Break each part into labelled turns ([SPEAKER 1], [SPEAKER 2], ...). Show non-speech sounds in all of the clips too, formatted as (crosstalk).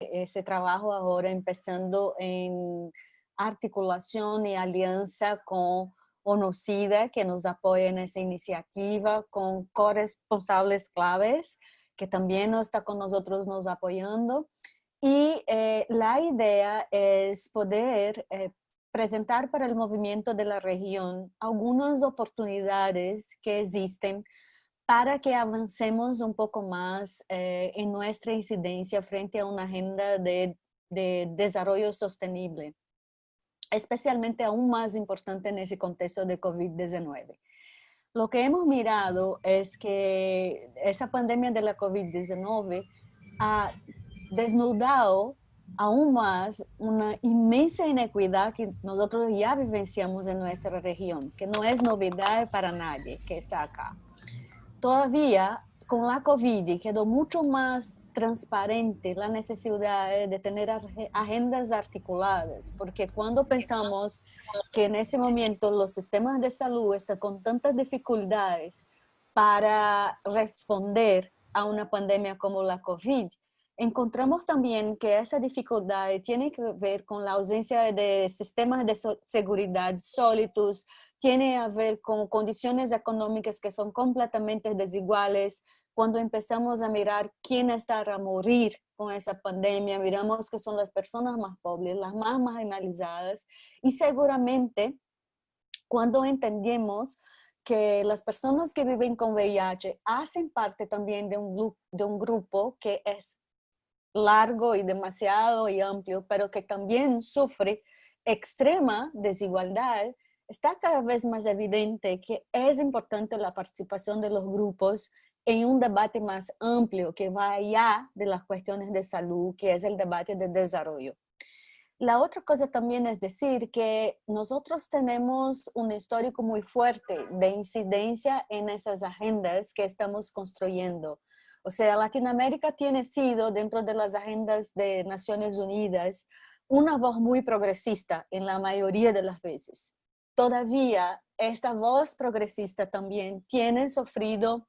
[SPEAKER 1] ese trabajo ahora empezando en articulación y alianza con ONOCIDA, que nos apoya en esa iniciativa, con corresponsables claves, que también está con nosotros nos apoyando. Y eh, la idea es poder eh, presentar para el movimiento de la región algunas oportunidades que existen para que avancemos un poco más eh, en nuestra incidencia frente a una agenda de, de desarrollo sostenible especialmente aún más importante en ese contexto de COVID-19. Lo que hemos mirado es que esa pandemia de la COVID-19 ha desnudado aún más una inmensa inequidad que nosotros ya vivenciamos en nuestra región, que no es novedad para nadie que está acá. Todavía con la COVID quedó mucho más transparente la necesidad de tener agendas articuladas, porque cuando pensamos que en este momento los sistemas de salud están con tantas dificultades para responder a una pandemia como la COVID, encontramos también que esa dificultad tiene que ver con la ausencia de sistemas de seguridad sólidos, tiene a ver con condiciones económicas que son completamente desiguales. Cuando empezamos a mirar quién está a morir con esa pandemia, miramos que son las personas más pobres, las más marginalizadas y seguramente cuando entendemos que las personas que viven con VIH hacen parte también de un, de un grupo que es largo y demasiado y amplio, pero que también sufre extrema desigualdad, está cada vez más evidente que es importante la participación de los grupos en un debate más amplio que va allá de las cuestiones de salud, que es el debate de desarrollo. La otra cosa también es decir que nosotros tenemos un histórico muy fuerte de incidencia en esas agendas que estamos construyendo. O sea, Latinoamérica tiene sido, dentro de las agendas de Naciones Unidas, una voz muy progresista en la mayoría de las veces. Todavía esta voz progresista también tiene sufrido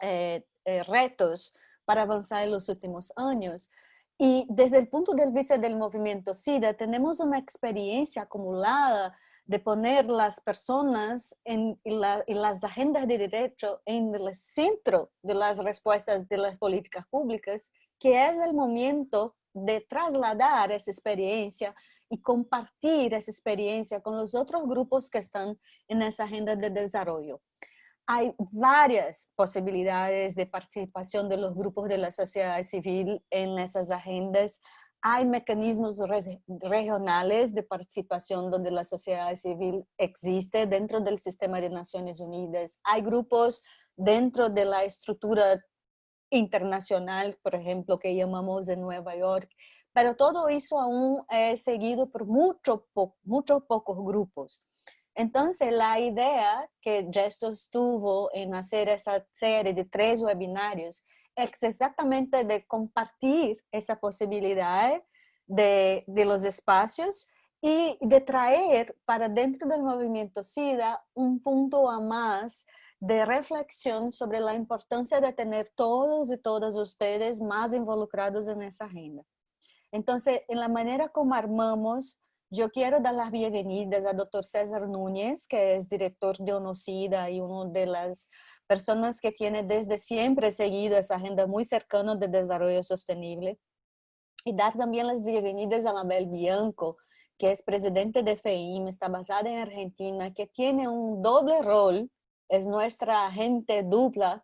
[SPEAKER 1] eh, eh, retos para avanzar en los últimos años. Y desde el punto de vista del movimiento SIDA, tenemos una experiencia acumulada de poner las personas en, las agendas de derecho en el centro de las respuestas de las políticas públicas, que es el momento de trasladar esa experiencia y compartir esa experiencia con los otros grupos que están en esa agenda de desarrollo. Hay varias posibilidades de participación de los grupos de la sociedad civil en esas agendas. Hay mecanismos regionales de participación donde la sociedad civil existe dentro del sistema de Naciones Unidas. Hay grupos dentro de la estructura internacional, por ejemplo, que llamamos de Nueva York, pero todo eso aún es seguido por muchos mucho pocos grupos. Entonces, la idea que Gestos tuvo en hacer esa serie de tres webinarios es exactamente de compartir esa posibilidad de, de los espacios y de traer para dentro del movimiento SIDA un punto a más de reflexión sobre la importancia de tener todos y todas ustedes más involucrados en esa agenda. Entonces, en la manera como armamos, yo quiero dar las bienvenidas al doctor César Núñez, que es director de ONOCIDA y una de las personas que tiene desde siempre seguido esa agenda muy cercana de desarrollo sostenible. Y dar también las bienvenidas a Mabel Bianco, que es presidente de FEIM, está basada en Argentina, que tiene un doble rol, es nuestra agente dupla,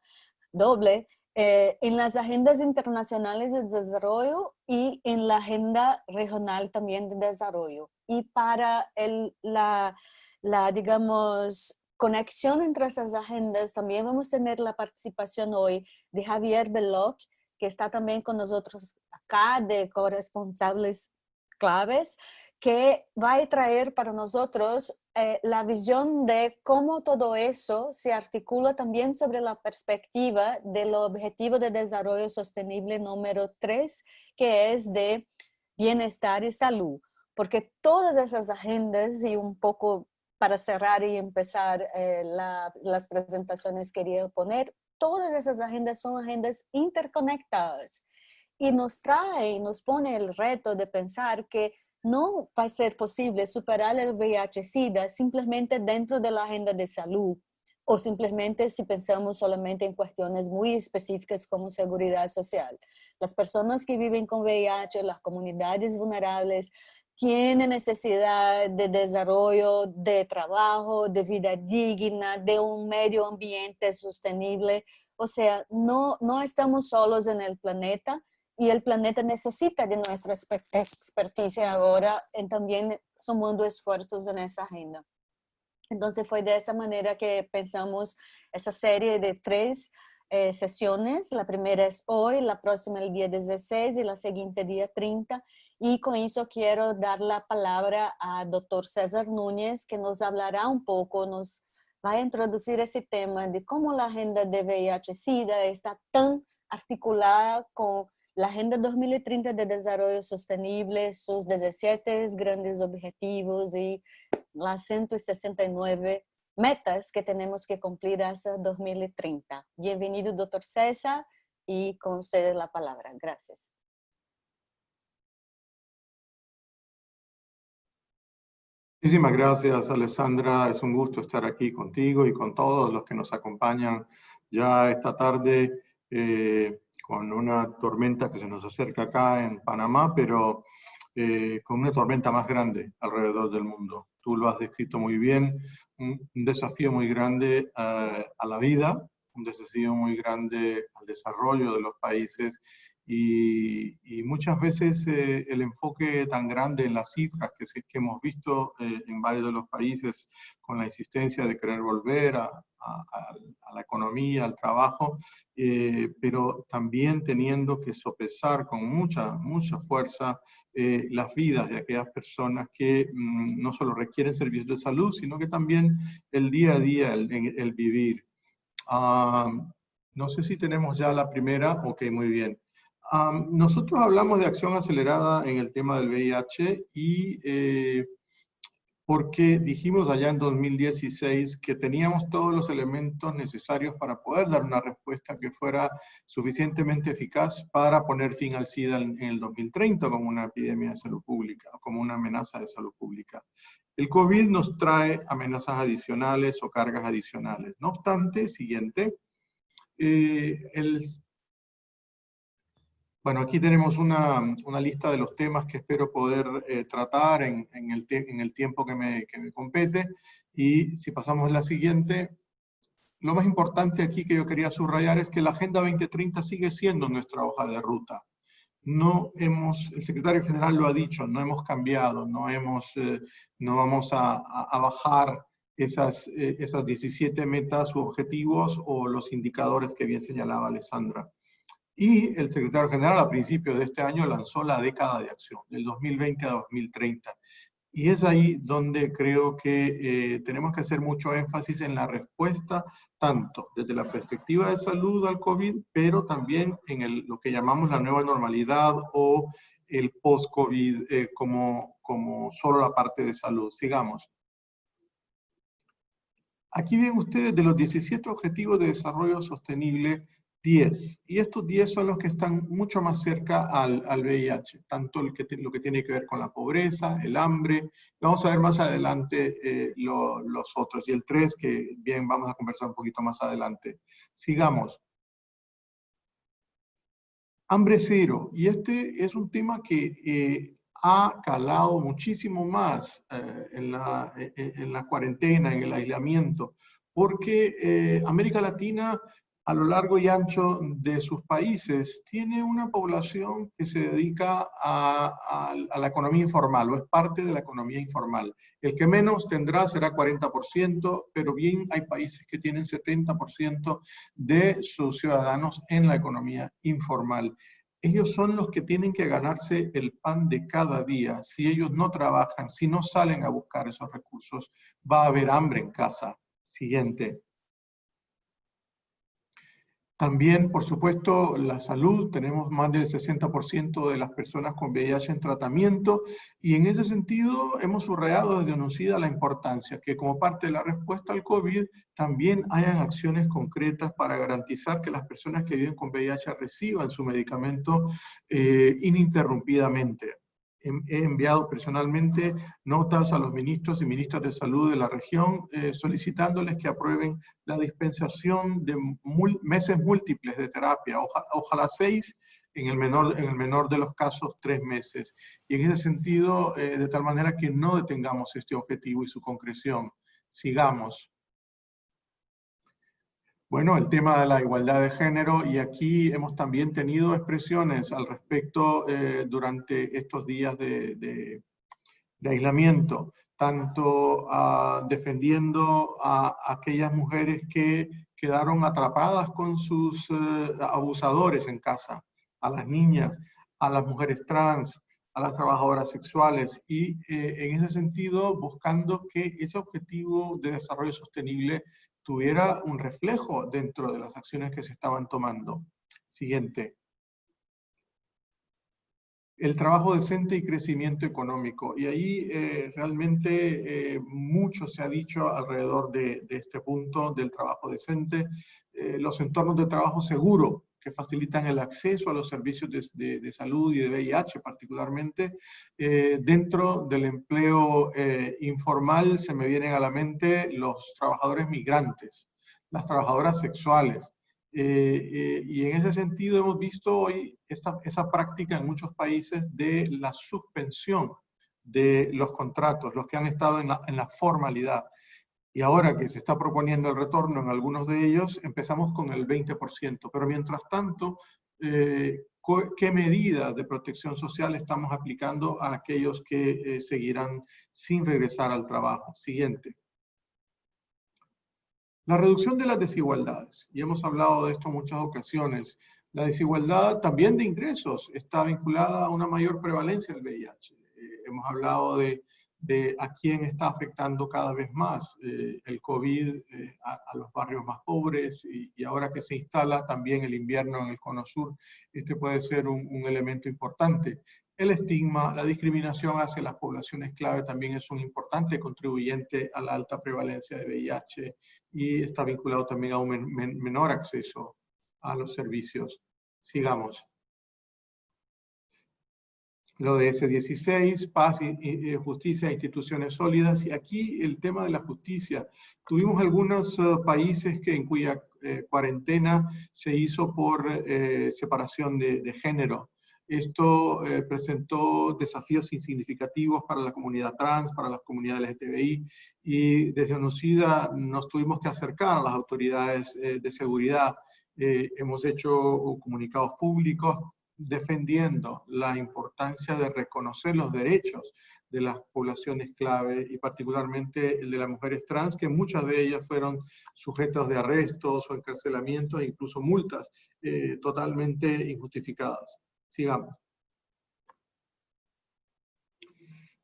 [SPEAKER 1] doble, eh, en las agendas internacionales de desarrollo y en la agenda regional también de desarrollo. Y para el, la, la, digamos, conexión entre esas agendas, también vamos a tener la participación hoy de Javier Beloc, que está también con nosotros acá de corresponsables claves, que va a traer para nosotros eh, la visión de cómo todo eso se articula también sobre la perspectiva del objetivo de desarrollo sostenible número 3, que es de bienestar y salud. Porque todas esas agendas y un poco para cerrar y empezar eh, las presentaciones quería poner, todas esas agendas son agendas interconectadas. y nos trae, nos pone el reto de pensar que no va a ser posible superar el VIH-Sida simplemente dentro de la agenda de salud o simplemente si pensamos solamente en cuestiones muy específicas como seguridad social. Las personas que viven con VIH, las comunidades vulnerables, tienen necesidad de desarrollo, de trabajo, de vida digna, de un medio ambiente sostenible. O sea, no, no estamos solos en el planeta y el planeta necesita de nuestra experticia ahora en también sumando esfuerzos en esa agenda. Entonces fue de esa manera que pensamos esa serie de tres eh, sesiones. La primera es hoy, la próxima el día 16 y la siguiente día 30. Y con eso quiero dar la palabra a doctor César Núñez, que nos hablará un poco, nos va a introducir ese tema de cómo la agenda de VIH-Sida está tan articulada con la Agenda 2030 de Desarrollo Sostenible, sus 17 grandes objetivos y las 169 metas que tenemos que cumplir hasta 2030. Bienvenido, doctor César, y con ustedes la palabra. Gracias.
[SPEAKER 2] Muchísimas gracias, Alessandra. Es un gusto estar aquí contigo y con todos los que nos acompañan ya esta tarde eh, con una tormenta que se nos acerca acá en Panamá, pero eh, con una tormenta más grande alrededor del mundo. Tú lo has descrito muy bien, un, desafío muy grande a la vida, un desafío muy grande al desarrollo de los países y, muchas veces eh, el enfoque tan grande en las cifras que, que hemos visto eh, en varios de los países con la insistencia de querer volver a, la economía, al trabajo, eh, pero también teniendo que sopesar con mucha, mucha fuerza las vidas de aquellas personas que mm, no solo requieren servicios de salud, sino que también el día a día, el, el vivir. Ah, no sé si tenemos ya la primera, ok, muy bien nosotros hablamos de acción acelerada en el tema del VIH y eh, porque dijimos allá en 2016 que teníamos todos los elementos necesarios para poder dar una respuesta que fuera suficientemente eficaz para poner fin al SIDA en el 2030 como una epidemia de salud pública, como una amenaza de salud pública. El COVID nos trae amenazas adicionales o cargas adicionales. No obstante, siguiente, eh, el bueno, aquí tenemos una, una, lista de los temas que espero poder eh, tratar en, en, el en, el tiempo que me, que me, compete. Y si pasamos a la siguiente, lo más importante aquí que yo quería subrayar es que la Agenda 2030 sigue siendo nuestra hoja de ruta. No hemos, el secretario general lo ha dicho, no hemos cambiado, no, hemos, eh, no vamos a, a, bajar esas, eh, esas 17 metas u objetivos o los indicadores que bien señalaba Alessandra. Y el secretario general a principios de este año lanzó la década de acción, del 2020 a 2030. Y es ahí donde creo que eh, tenemos que hacer mucho énfasis en la respuesta, tanto desde la perspectiva de salud al COVID, pero también en el, lo que llamamos la nueva normalidad o el post-COVID eh, como, como solo la parte de salud. Sigamos. Aquí ven ustedes de los 17 Objetivos de Desarrollo Sostenible, 10. Y estos 10 son los que están mucho más cerca al, al VIH, tanto el que, lo que tiene que ver con la pobreza, el hambre. Vamos a ver más adelante eh, los otros. Y el 3, que bien vamos a conversar un poquito más adelante. Sigamos. Hambre cero. Y este es un tema que eh, ha calado muchísimo más eh, en, la, en, la, cuarentena, en el aislamiento, porque América Latina a lo largo y ancho de sus países, tiene una población que se dedica a, la economía informal o es parte de la economía informal. El que menos tendrá será 40%, pero bien hay países que tienen 70% de sus ciudadanos en la economía informal. Ellos son los que tienen que ganarse el pan de cada día. Si ellos no trabajan, si no salen a buscar esos recursos, va a haber hambre en casa. Siguiente. También, por supuesto, la salud. Tenemos más del 60% de las personas con VIH en tratamiento y en ese sentido hemos subrayado desde UNOCIDA la importancia que como parte de la respuesta al COVID también hayan acciones concretas para garantizar que las personas que viven con VIH reciban su medicamento eh, ininterrumpidamente he enviado personalmente notas a los ministros y ministras de salud de la región eh, solicitándoles que aprueben la dispensación de meses múltiples de terapia, ojalá seis, en el, menor, de los casos tres meses. Y en ese sentido, eh, de tal manera que no detengamos este objetivo y su concreción. Sigamos. Bueno, el tema de la igualdad de género y aquí hemos también tenido expresiones al respecto eh, durante estos días de, aislamiento, tanto ah, defendiendo a aquellas mujeres que quedaron atrapadas con sus eh, abusadores en casa, a las niñas, a las mujeres trans, a las trabajadoras sexuales y eh, en ese sentido buscando que ese objetivo de desarrollo sostenible tuviera un reflejo dentro de las acciones que se estaban tomando. Siguiente. El trabajo decente y crecimiento económico. Y ahí eh, realmente eh, mucho se ha dicho alrededor de, este punto del trabajo decente. Eh, los entornos de trabajo seguro, que facilitan el acceso a los servicios de, salud y de VIH particularmente. Eh, dentro del empleo eh, informal se me vienen a la mente los trabajadores migrantes, las trabajadoras sexuales. Eh, y en ese sentido hemos visto hoy esta, esa práctica en muchos países de la suspensión de los contratos, los que han estado en la, en la formalidad. Y ahora que se está proponiendo el retorno en algunos de ellos, empezamos con el 20%. Pero mientras tanto, eh, ¿qué medidas de protección social estamos aplicando a aquellos que eh, seguirán sin regresar al trabajo? Siguiente. La reducción de las desigualdades, y hemos hablado de esto en muchas ocasiones, la desigualdad también de ingresos está vinculada a una mayor prevalencia del VIH. Eh, hemos hablado de de a quién está afectando cada vez más eh, el COVID eh, a, los barrios más pobres y, ahora que se instala también el invierno en el cono sur, este puede ser un, elemento importante. El estigma, la discriminación hacia las poblaciones clave también es un importante contribuyente a la alta prevalencia de VIH y está vinculado también a un menor acceso a los servicios. Sigamos lo de S16, paz, y, justicia, instituciones sólidas. Y aquí el tema de la justicia. Tuvimos algunos eh, países que, en cuya eh, cuarentena se hizo por eh, separación de, género. Esto presentó desafíos significativos para la comunidad trans, para las comunidades LGTBI, y desde UNOCIDA nos tuvimos que acercar a las autoridades de seguridad. hemos hecho comunicados públicos, defendiendo la importancia de reconocer los derechos de las poblaciones clave y particularmente el de las mujeres trans, que muchas de ellas fueron sujetas de arrestos o encarcelamientos e incluso multas eh, totalmente injustificadas. Sigamos.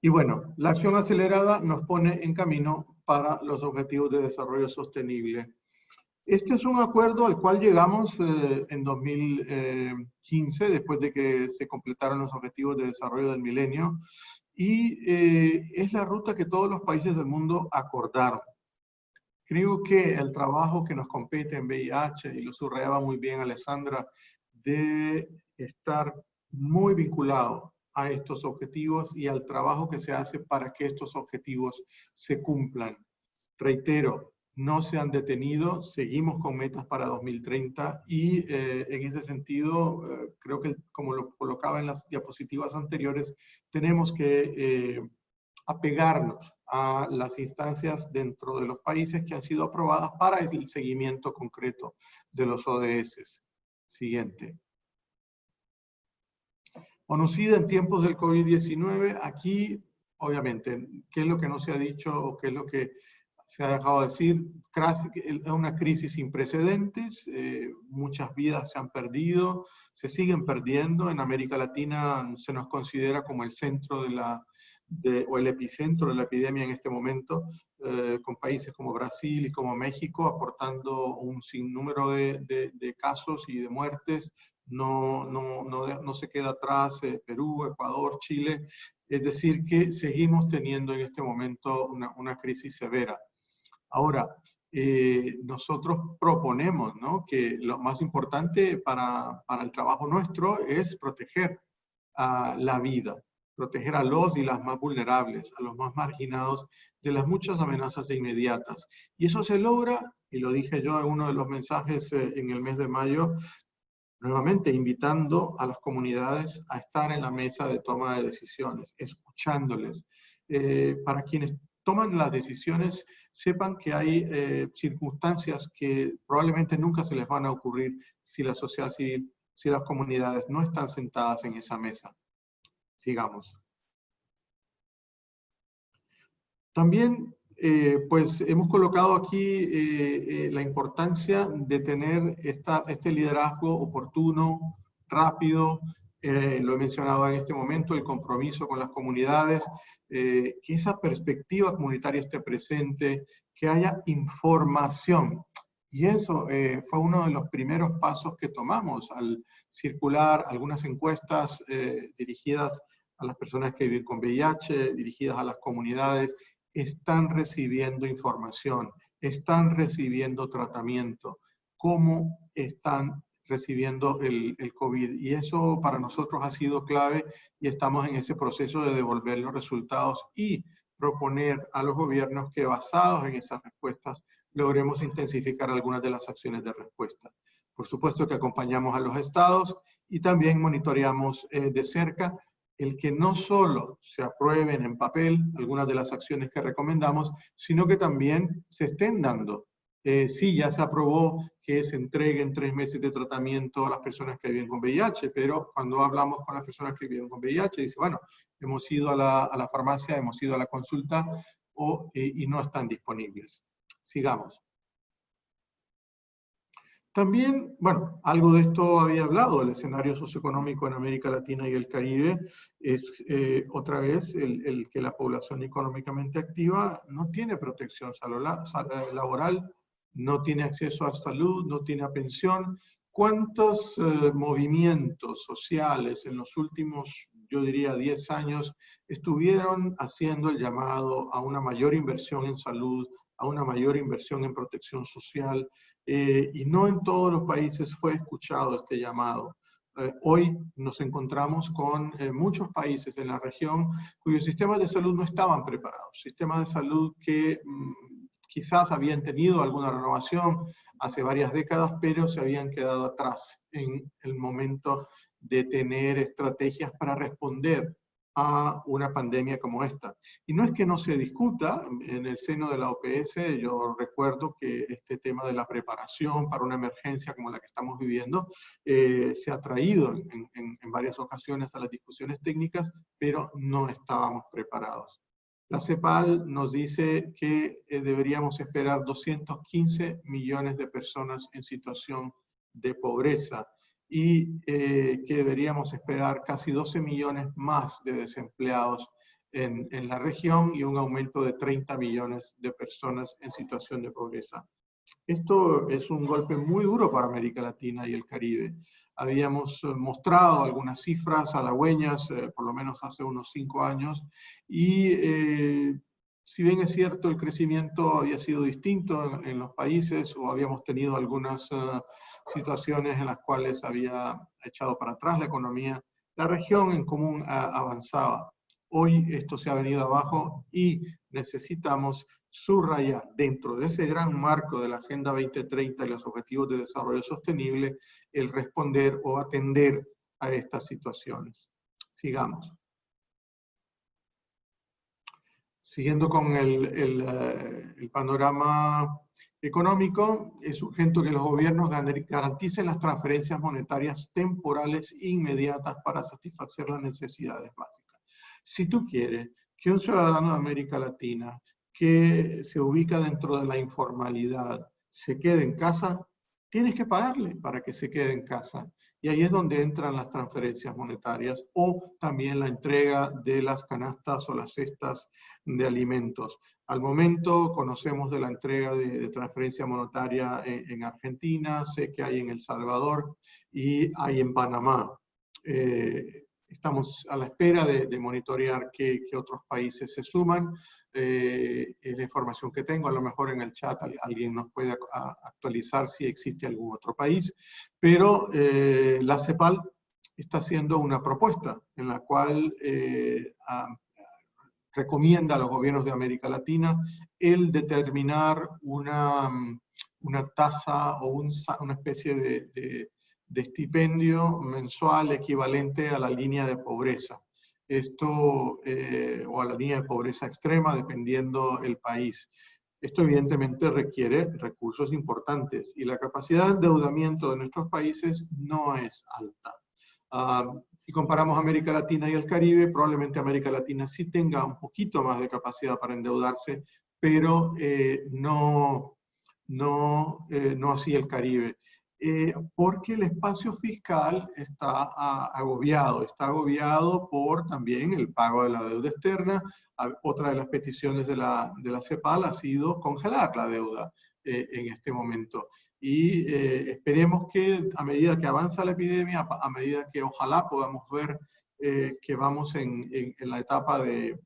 [SPEAKER 2] Y bueno, la acción acelerada nos pone en camino para los objetivos de desarrollo sostenible este es un acuerdo al cual llegamos eh, en 2015, después de que se completaron los objetivos de desarrollo del milenio, y eh, es la ruta que todos los países del mundo acordaron. Creo que el trabajo que nos compete en VIH, y lo subrayaba muy bien Alessandra, de estar muy vinculado a estos objetivos y al trabajo que se hace para que estos objetivos se cumplan. Reitero, no se han detenido, seguimos con metas para 2030 y eh, en ese sentido, eh, creo que como lo colocaba en las diapositivas anteriores, tenemos que eh, apegarnos a las instancias dentro de los países que han sido aprobadas para el seguimiento concreto de los ODS. Siguiente. Conocida en tiempos del COVID-19, aquí, obviamente, ¿qué es lo que no se ha dicho o qué es lo que se ha dejado decir, es una crisis sin precedentes, eh, muchas vidas se han perdido, se siguen perdiendo. En América Latina se nos considera como el centro de la, o el epicentro de la epidemia en este momento, eh, con países como Brasil y como México aportando un sinnúmero de, de, de casos y de muertes. No, no, no, no se queda atrás eh, Perú, Ecuador, Chile. Es decir, que seguimos teniendo en este momento una, una crisis severa. Ahora, eh, nosotros proponemos ¿no? que lo más importante para, para el trabajo nuestro es proteger a la vida, proteger a los y las más vulnerables, a los más marginados de las muchas amenazas inmediatas. Y eso se logra, y lo dije yo en uno de los mensajes eh, en el mes de mayo, nuevamente invitando a las comunidades a estar en la mesa de toma de decisiones, escuchándoles. Eh, para quienes toman las decisiones, sepan que hay eh, circunstancias que probablemente nunca se les van a ocurrir si la sociedad civil, si las comunidades no están sentadas en esa mesa. Sigamos. También, eh, pues, hemos colocado aquí eh, la importancia de tener esta, este liderazgo oportuno, rápido, lo he mencionado en este momento, el compromiso con las comunidades, que esa perspectiva comunitaria esté presente, que haya información. Y eso eh, fue uno de los primeros pasos que tomamos al circular algunas encuestas eh, dirigidas a las personas que viven con VIH, dirigidas a las comunidades, están recibiendo información, están recibiendo tratamiento, cómo están recibiendo el, el, COVID. Y eso para nosotros ha sido clave y estamos en ese proceso de devolver los resultados y proponer a los gobiernos que basados en esas respuestas logremos intensificar algunas de las acciones de respuesta. Por supuesto que acompañamos a los estados y también monitoreamos eh, de cerca el que no solo se aprueben en papel algunas de las acciones que recomendamos, sino que también se estén dando. Eh, sí, ya se aprobó que se entreguen tres meses de tratamiento a las personas que viven con VIH, pero cuando hablamos con las personas que viven con VIH, dice, bueno, hemos ido a la, farmacia, hemos ido a la consulta eh, y no están disponibles. Sigamos. También, bueno, algo de esto había hablado, el escenario socioeconómico en América Latina y el Caribe es eh, otra vez el, el, que la población económicamente activa no tiene protección laboral, no tiene acceso a salud, no tiene pensión. ¿Cuántos eh, movimientos sociales en los últimos, yo diría, 10 años estuvieron haciendo el llamado a una mayor inversión en salud, a una mayor inversión en protección social? Eh, y no en todos los países fue escuchado este llamado. Eh, hoy nos encontramos con muchos países en la región cuyos sistemas de salud no estaban preparados, sistemas de salud que mm, quizás habían tenido alguna renovación hace varias décadas, pero se habían quedado atrás en el momento de tener estrategias para responder a una pandemia como esta. Y no es que no se discuta en el seno de la OPS, yo recuerdo que este tema de la preparación para una emergencia como la que estamos viviendo eh, se ha traído en, en varias ocasiones a las discusiones técnicas, pero no estábamos preparados. La CEPAL nos dice que eh, deberíamos esperar 215 millones de personas en situación de pobreza y eh, que deberíamos esperar casi 12 millones más de desempleados en, en, la región y un aumento de 30 millones de personas en situación de pobreza. Esto es un golpe muy duro para América Latina y el Caribe habíamos eh, mostrado algunas cifras halagüeñas, eh, por lo menos hace unos cinco años, y eh, si bien es cierto el crecimiento había sido distinto en, los países o habíamos tenido algunas situaciones en las cuales había echado para atrás la economía, la región en común avanzaba. Hoy esto se ha venido abajo y necesitamos subrayar dentro de ese gran marco de la Agenda 2030 y los Objetivos de Desarrollo Sostenible el responder o atender a estas situaciones. Sigamos. Siguiendo con el, el, eh, el panorama económico, es urgente que los gobiernos garanticen las transferencias monetarias temporales inmediatas para satisfacer las necesidades básicas. Si tú quieres que un ciudadano de América Latina que se ubica dentro de la informalidad se quede en casa, tienes que pagarle para que se quede en casa. Y ahí es donde entran las transferencias monetarias o también la entrega de las canastas o las cestas de alimentos. Al momento conocemos de la entrega de, transferencia monetaria en, Argentina, sé que hay en El Salvador y hay en Panamá. Eh, estamos a la espera de, monitorear qué, otros países se suman. Eh, la información que tengo, a lo mejor en el chat alguien nos puede actualizar si existe algún otro país, pero eh, la CEPAL está haciendo una propuesta en la cual eh, recomienda a los gobiernos de América Latina el determinar una, una tasa o una especie de de estipendio mensual equivalente a la línea de pobreza. Esto, eh, o a la línea de pobreza extrema, dependiendo el país. Esto evidentemente requiere recursos importantes y la capacidad de endeudamiento de nuestros países no es alta. Ah, si comparamos América Latina y el Caribe, probablemente América Latina sí tenga un poquito más de capacidad para endeudarse, pero eh, no, no, eh, no así el Caribe. Eh, porque el espacio fiscal está agobiado, está agobiado por también el pago de la deuda externa. Otra de las peticiones de la, de la CEPAL ha sido congelar la deuda eh, en este momento. Y eh, esperemos que a medida que avanza la epidemia, a medida que ojalá podamos ver que vamos en, en la etapa de,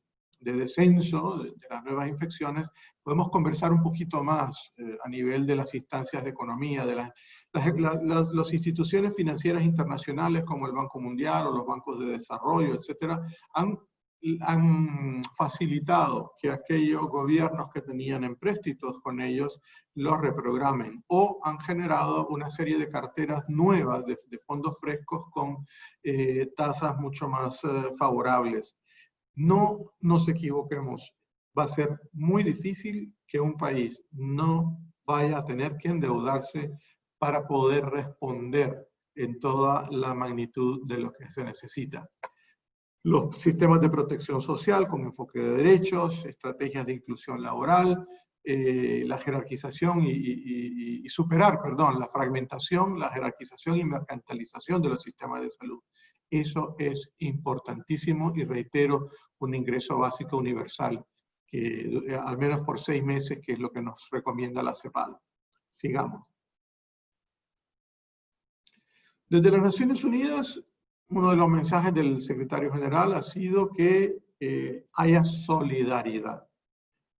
[SPEAKER 2] de descenso de, las nuevas infecciones, podemos conversar un poquito más eh, a nivel de las instancias de economía, de las, las, instituciones financieras internacionales como el Banco Mundial o los bancos de desarrollo, etcétera, han, han facilitado que aquellos gobiernos que tenían empréstitos con ellos los reprogramen o han generado una serie de carteras nuevas de, fondos frescos con eh, tasas mucho más eh, favorables. No nos equivoquemos. Va a ser muy difícil que un país no vaya a tener que endeudarse para poder responder en toda la magnitud de lo que se necesita. Los sistemas de protección social con enfoque de derechos, estrategias de inclusión laboral, eh, la jerarquización y, superar, perdón, la fragmentación, la jerarquización y mercantilización de los sistemas de salud. Eso es importantísimo y reitero, un ingreso básico universal, que eh, al menos por seis meses, que es lo que nos recomienda la CEPAL. Sigamos. Desde las Naciones Unidas, uno de los mensajes del secretario general ha sido que eh, haya solidaridad.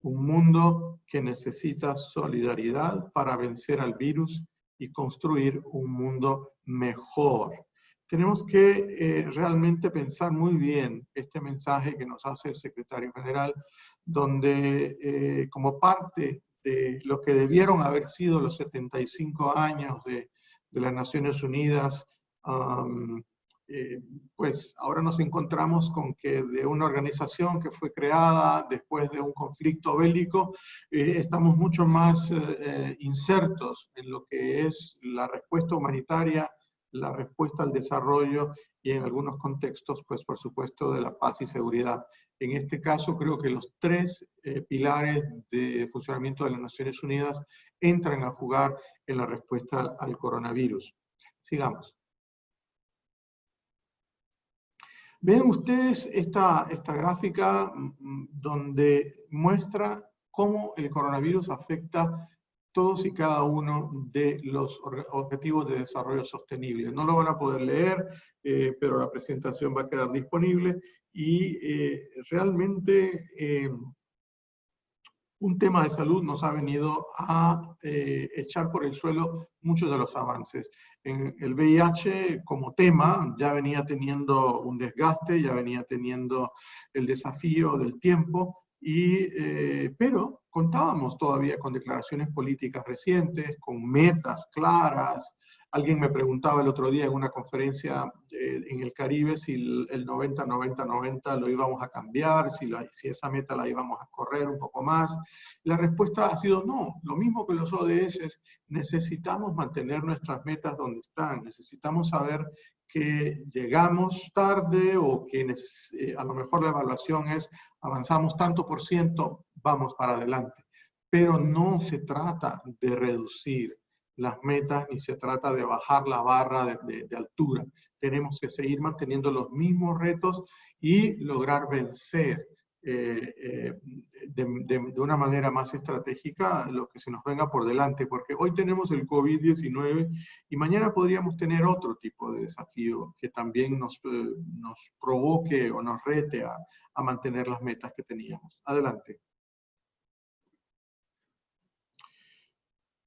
[SPEAKER 2] Un mundo que necesita solidaridad para vencer al virus y construir un mundo mejor tenemos que eh, realmente pensar muy bien este mensaje que nos hace el secretario general, donde eh, como parte de lo que debieron haber sido los 75 años de, las Naciones Unidas, eh, pues ahora nos encontramos con que de una organización que fue creada después de un conflicto bélico, estamos mucho más insertos en lo que es la respuesta humanitaria la respuesta al desarrollo y en algunos contextos, pues por supuesto, de la paz y seguridad. En este caso, creo que los tres eh, pilares de funcionamiento de las Naciones Unidas entran a jugar en la respuesta al coronavirus. Sigamos. Ven ustedes esta, esta gráfica mm, mm, donde muestra cómo el coronavirus afecta todos y cada uno de los objetivos de desarrollo sostenible. No lo van a poder leer, eh, pero la presentación va a quedar disponible y eh, realmente eh, un tema de salud nos ha venido a echar por el suelo muchos de los avances. En el VIH como tema ya venía teniendo un desgaste, ya venía teniendo el desafío del tiempo, y, pero contábamos todavía con declaraciones políticas recientes, con metas claras. Alguien me preguntaba el otro día en una conferencia eh, en el Caribe si el 90-90-90 lo íbamos a cambiar, si, si esa meta la íbamos a correr un poco más. La respuesta ha sido no, lo mismo que los ODS, necesitamos mantener nuestras metas donde están, necesitamos saber que llegamos tarde o que eh, a lo mejor la evaluación es avanzamos tanto por ciento, vamos para adelante. Pero no se trata de reducir, las metas ni se trata de bajar la barra de, de, altura. Tenemos que seguir manteniendo los mismos retos y lograr vencer eh, eh, de, una manera más estratégica lo que se nos venga por delante, porque hoy tenemos el COVID-19 y mañana podríamos tener otro tipo de desafío que también nos, eh, nos provoque o nos rete a mantener las metas que teníamos. Adelante.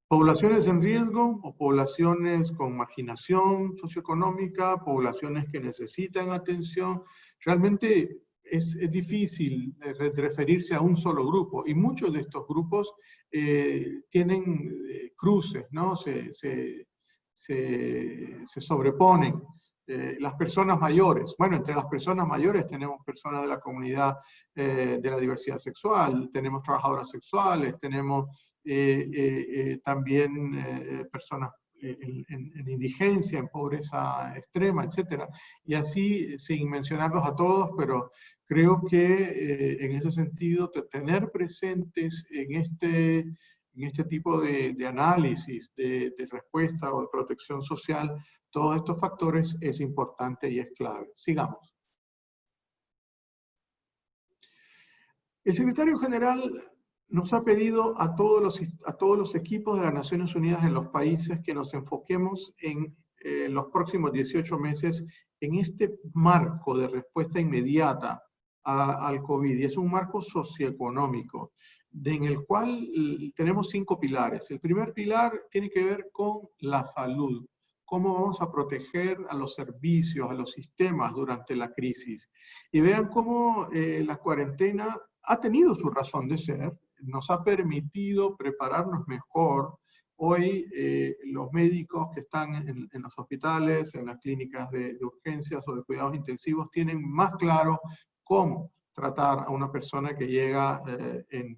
[SPEAKER 2] Poblaciones en riesgo o poblaciones con marginación socioeconómica, poblaciones que necesitan atención. Realmente es, difícil referirse a un solo grupo y muchos de estos grupos eh, tienen eh, cruces, ¿no? Se, se, se, sobreponen. Eh, las personas mayores, bueno, entre las personas mayores tenemos personas de la comunidad de la diversidad sexual, tenemos trabajadoras sexuales, tenemos también personas en, en, indigencia, en pobreza extrema, etc. Y así, sin mencionarlos a todos, pero creo que en ese sentido, tener presentes en este, en este tipo de, análisis, de, respuesta o de protección social, todos estos factores es importante y es clave. Sigamos. El secretario general nos ha pedido a todos los, a todos los equipos de las Naciones Unidas en los países que nos enfoquemos en eh, los próximos 18 meses en este marco de respuesta inmediata al COVID. Y es un marco socioeconómico en el cual tenemos cinco pilares. El primer pilar tiene que ver con la salud cómo vamos a proteger a los servicios, a los sistemas durante la crisis. Y vean cómo eh, la cuarentena ha tenido su razón de ser, nos ha permitido prepararnos mejor. Hoy eh, los médicos que están en, en, los hospitales, en las clínicas de, urgencias o de cuidados intensivos, tienen más claro cómo tratar a una persona que llega eh, en,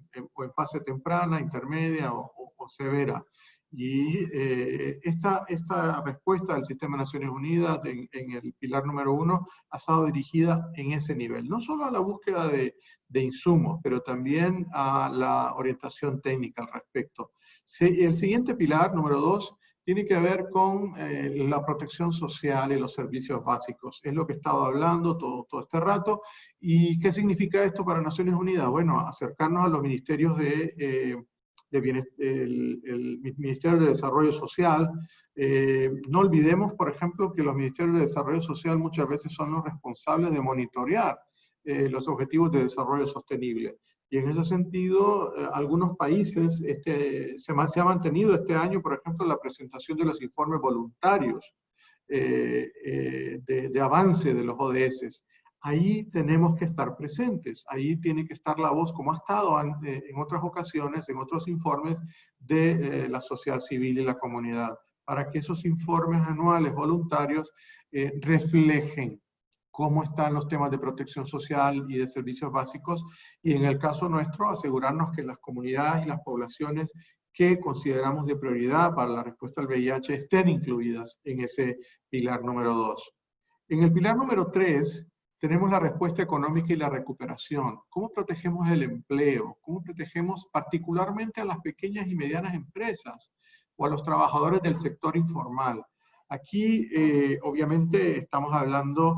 [SPEAKER 2] fase temprana, intermedia o severa. Y eh, esta, esta respuesta del Sistema de Naciones Unidas en, en, el pilar número uno ha estado dirigida en ese nivel, no solo a la búsqueda de, de insumos, pero también a la orientación técnica al respecto. El siguiente pilar, número dos, tiene que ver con eh, la protección social y los servicios básicos. Es lo que he estado hablando todo, todo este rato. ¿Y qué significa esto para Naciones Unidas? Bueno, acercarnos a los ministerios de... Eh, de el, el, Ministerio de Desarrollo Social. Eh, no olvidemos, por ejemplo, que los Ministerios de Desarrollo Social muchas veces son los responsables de monitorear eh, los objetivos de desarrollo sostenible. Y en ese sentido, eh, algunos países este, se, se, ha mantenido este año, por ejemplo, la presentación de los informes voluntarios eh, eh, de, de, avance de los ODS ahí tenemos que estar presentes, ahí tiene que estar la voz, como ha estado eh, en otras ocasiones, en otros informes de eh, la sociedad civil y la comunidad, para que esos informes anuales voluntarios eh, reflejen cómo están los temas de protección social y de servicios básicos, y en el caso nuestro, asegurarnos que las comunidades y las poblaciones que consideramos de prioridad para la respuesta al VIH estén incluidas en ese pilar número dos. En el pilar número tres, tenemos la respuesta económica y la recuperación. ¿Cómo protegemos el empleo? ¿Cómo protegemos particularmente a las pequeñas y medianas empresas o a los trabajadores del sector informal? Aquí, eh, obviamente, estamos hablando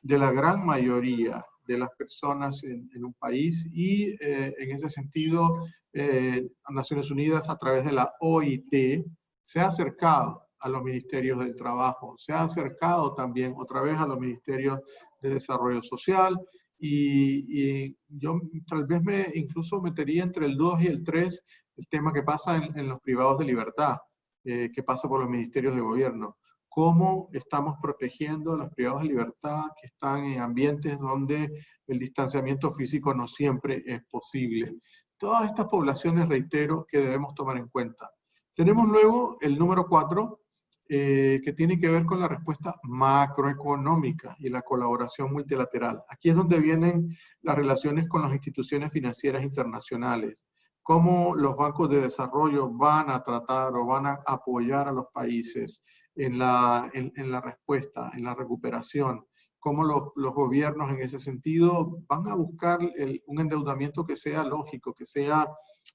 [SPEAKER 2] de la gran mayoría de las personas en, en un país y, eh, en ese sentido, eh, Naciones Unidas, a través de la OIT, se ha acercado a los ministerios del trabajo, se ha acercado también otra vez a los ministerios de desarrollo social y, y, yo tal vez me incluso metería entre el 2 y el 3 el tema que pasa en, en los privados de libertad, eh, que pasa por los ministerios de gobierno. Cómo estamos protegiendo a los privados de libertad que están en ambientes donde el distanciamiento físico no siempre es posible. Todas estas poblaciones, reitero, que debemos tomar en cuenta. Tenemos luego el número 4, eh, que tiene que ver con la respuesta macroeconómica y la colaboración multilateral. Aquí es donde vienen las relaciones con las instituciones financieras internacionales, cómo los bancos de desarrollo van a tratar o van a apoyar a los países en la, en, en la respuesta, en la recuperación, cómo los, los, gobiernos en ese sentido van a buscar el, un endeudamiento que sea lógico, que sea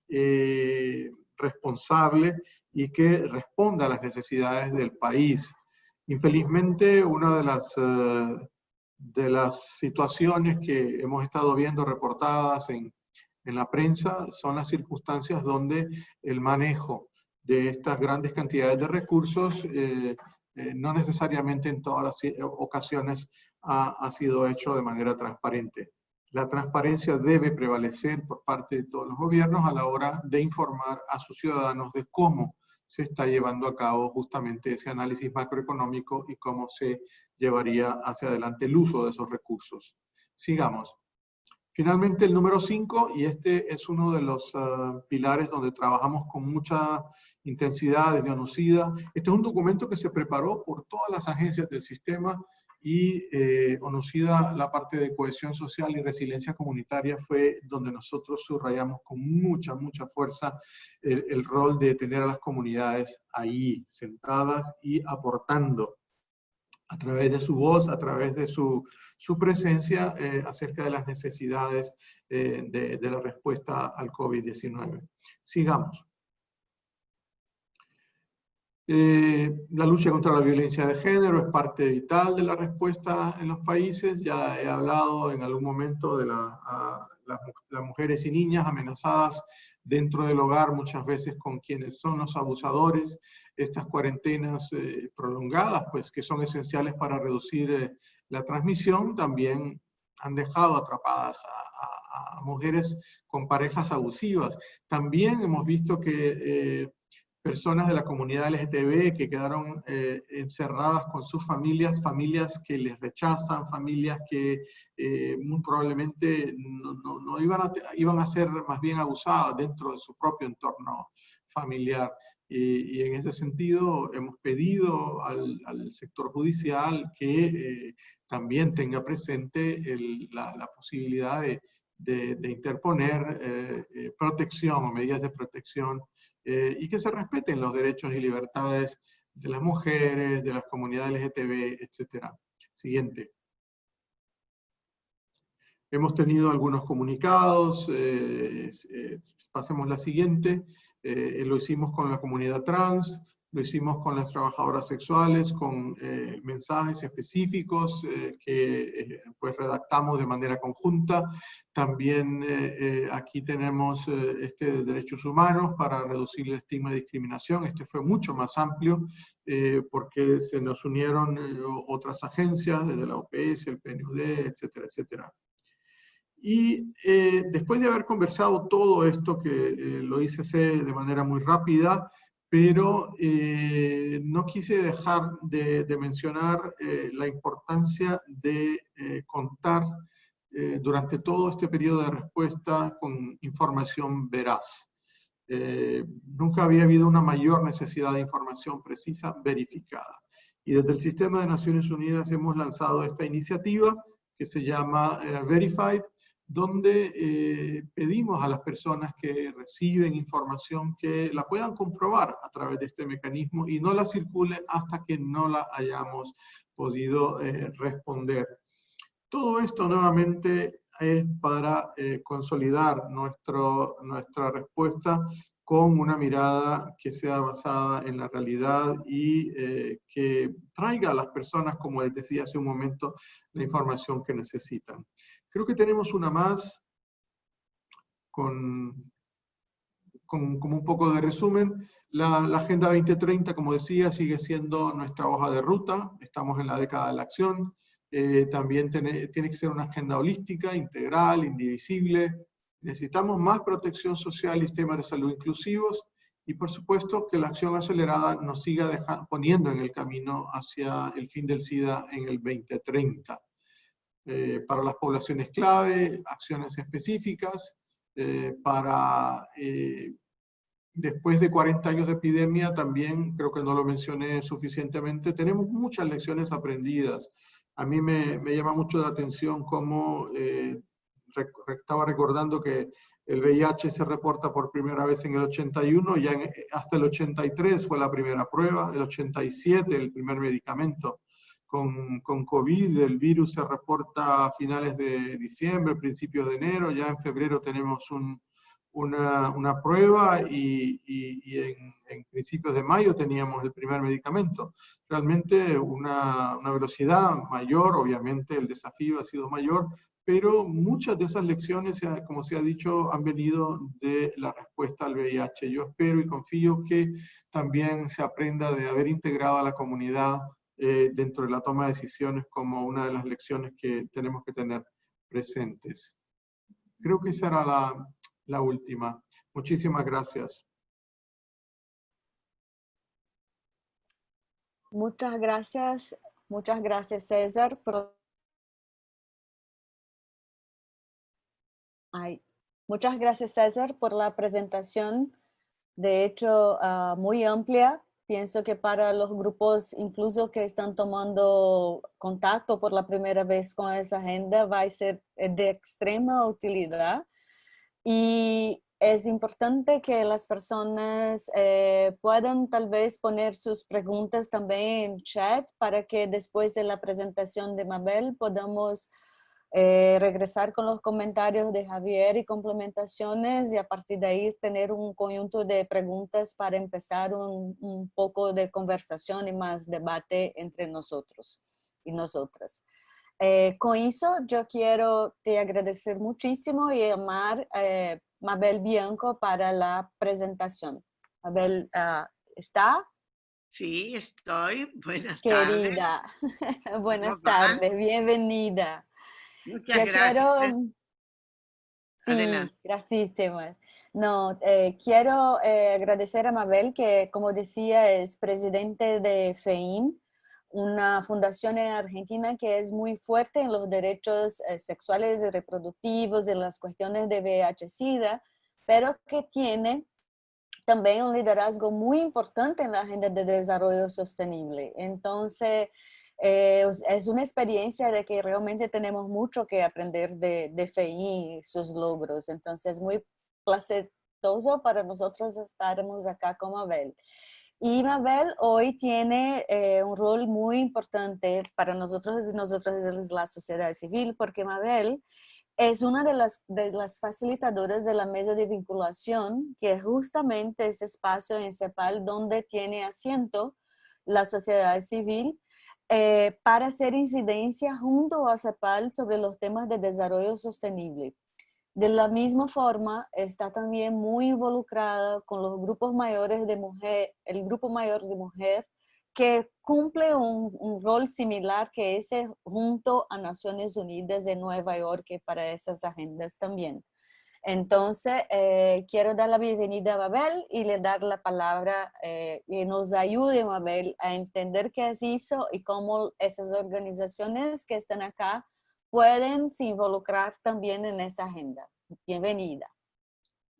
[SPEAKER 2] eh, responsable y que responda a las necesidades del país. Infelizmente, una de las, eh, de las situaciones que hemos estado viendo reportadas en, en la prensa son las circunstancias donde el manejo de estas grandes cantidades de recursos eh, eh, no necesariamente en todas las ocasiones ha, ha, sido hecho de manera transparente. La transparencia debe prevalecer por parte de todos los gobiernos a la hora de informar a sus ciudadanos de cómo se está llevando a cabo justamente ese análisis macroeconómico y cómo se llevaría hacia adelante el uso de esos recursos. Sigamos. Finalmente, el número 5, y este es uno de los uh, pilares donde trabajamos con mucha intensidad desde ONUCIDA. Este es un documento que se preparó por todas las agencias del sistema y eh, ONUCIDA, la parte de cohesión social y resiliencia comunitaria fue donde nosotros subrayamos con mucha, mucha fuerza el, rol de tener a las comunidades ahí, sentadas y aportando a través de su voz, a través de su, su presencia eh, acerca de las necesidades eh, de, la respuesta al COVID-19. Sigamos. Eh, la lucha contra la violencia de género es parte vital de la respuesta en los países. Ya he hablado en algún momento de la, a, las, mujeres y niñas amenazadas dentro del hogar, muchas veces con quienes son los abusadores, estas cuarentenas eh, prolongadas, pues que son esenciales para reducir eh, la transmisión, también han dejado atrapadas a, a, a, mujeres con parejas abusivas. También hemos visto que eh, personas de la comunidad LGTB que quedaron eh, encerradas con sus familias, familias que les rechazan, familias que eh, muy probablemente no, no, no, iban, a, iban a ser más bien abusadas dentro de su propio entorno familiar. Y, y en ese sentido hemos pedido al, sector judicial que eh, también tenga presente la, la, posibilidad de, interponer eh, protección o medidas de protección eh, y que se respeten los derechos y libertades de las mujeres, de las comunidades LGTB, etc. Siguiente. Hemos tenido algunos comunicados, eh, pasemos la siguiente, eh, lo hicimos con la comunidad trans, lo hicimos con las trabajadoras sexuales, con eh, mensajes específicos eh, que eh, pues redactamos de manera conjunta. También eh, eh, aquí tenemos eh, este de derechos humanos para reducir el estigma de discriminación. Este fue mucho más amplio porque se nos unieron otras agencias, desde la OPS, el PNUD, etcétera, etcétera. Y después de haber conversado todo esto, que lo hice de manera muy rápida, pero eh, no quise dejar de, de mencionar eh, la importancia de eh, contar eh, durante todo este periodo de respuesta con información veraz. Eh, nunca había habido una mayor necesidad de información precisa verificada. Y desde el Sistema de Naciones Unidas hemos lanzado esta iniciativa que se llama eh, Verified, donde eh, pedimos a las personas que reciben información que la puedan comprobar a través de este mecanismo y no la circule hasta que no la hayamos podido eh, responder. Todo esto nuevamente es para eh, consolidar nuestro, nuestra respuesta con una mirada que sea basada en la realidad y eh, que traiga a las personas, como les decía hace un momento, la información que necesitan. Creo que tenemos una más con, con un poco de resumen. La, la, Agenda 2030, como decía, sigue siendo nuestra hoja de ruta. Estamos en la década de la acción. Eh, también tiene, tiene que ser una agenda holística, integral, indivisible. Necesitamos más protección social y sistemas de salud inclusivos. Y por supuesto que la acción acelerada nos siga deja, poniendo en el camino hacia el fin del SIDA en el 2030 eh, para las poblaciones clave, acciones específicas, eh, para eh, después de 40 años de epidemia también, creo que no lo mencioné suficientemente, tenemos muchas lecciones aprendidas. A mí me, me llama mucho la atención cómo eh, estaba recordando que el VIH se reporta por primera vez en el 81, ya en, hasta el 83 fue la primera prueba, el 87 el primer medicamento con, con, COVID, el virus se reporta a finales de diciembre, principios de enero, ya en febrero tenemos un, una, una prueba y, y, en, en, principios de mayo teníamos el primer medicamento. Realmente una, una velocidad mayor, obviamente el desafío ha sido mayor, pero muchas de esas lecciones, como se ha dicho, han venido de la respuesta al VIH. Yo espero y confío que también se aprenda de haber integrado a la comunidad eh, dentro de la toma de decisiones como una de las lecciones que tenemos que tener presentes. Creo que esa era la, la última. Muchísimas gracias.
[SPEAKER 1] Muchas gracias, muchas gracias César Ay, muchas gracias César por la presentación, de hecho ah, muy amplia. Pienso que para los grupos incluso que están tomando contacto por la primera vez con esa agenda va a ser de extrema utilidad. Y es importante que las personas eh, puedan tal vez poner sus preguntas también en chat para que después de la presentación de Mabel podamos eh, regresar con los comentarios de Javier y complementaciones y a partir de ahí tener un conjunto de preguntas para empezar un, un poco de conversación y más debate entre nosotros y nosotras. Eh, con eso yo quiero te agradecer muchísimo y llamar eh, Mabel Bianco para la presentación. Mabel, uh, ¿está?
[SPEAKER 3] Sí, estoy. Buenas
[SPEAKER 1] tardes. Querida, (laughs) buenas tardes, bienvenida.
[SPEAKER 3] Muchas gracias.
[SPEAKER 1] Sí, gracias, No, eh, quiero eh, agradecer a Mabel, que como decía es presidente de FEIM, una fundación en Argentina que es muy fuerte en los derechos eh, sexuales y reproductivos, en las cuestiones de VIH-Sida, pero que tiene también un liderazgo muy importante en la agenda de desarrollo sostenible. Entonces, eh, es una experiencia de que realmente tenemos mucho que aprender de, de FEI sus logros. Entonces, es muy placetoso para nosotros estarmos acá con Mabel. Y Mabel hoy tiene eh, un rol muy importante para nosotros y nosotros de la sociedad civil, porque Mabel es una de las, de las facilitadoras de la mesa de vinculación, que es justamente ese espacio en CEPAL donde tiene asiento la sociedad civil eh, para hacer incidencia junto a CEPAL sobre los temas de desarrollo sostenible. De la misma forma, está también muy involucrada con los grupos mayores de mujer, el grupo mayor de mujer, que cumple un, un, rol similar que ese junto a Naciones Unidas de Nueva York para esas agendas también. Entonces, eh, quiero dar la bienvenida a Mabel y le dar la palabra eh, y nos ayude, Mabel, a entender qué es eso y cómo esas organizaciones que están acá pueden se involucrar también en esa agenda. Bienvenida.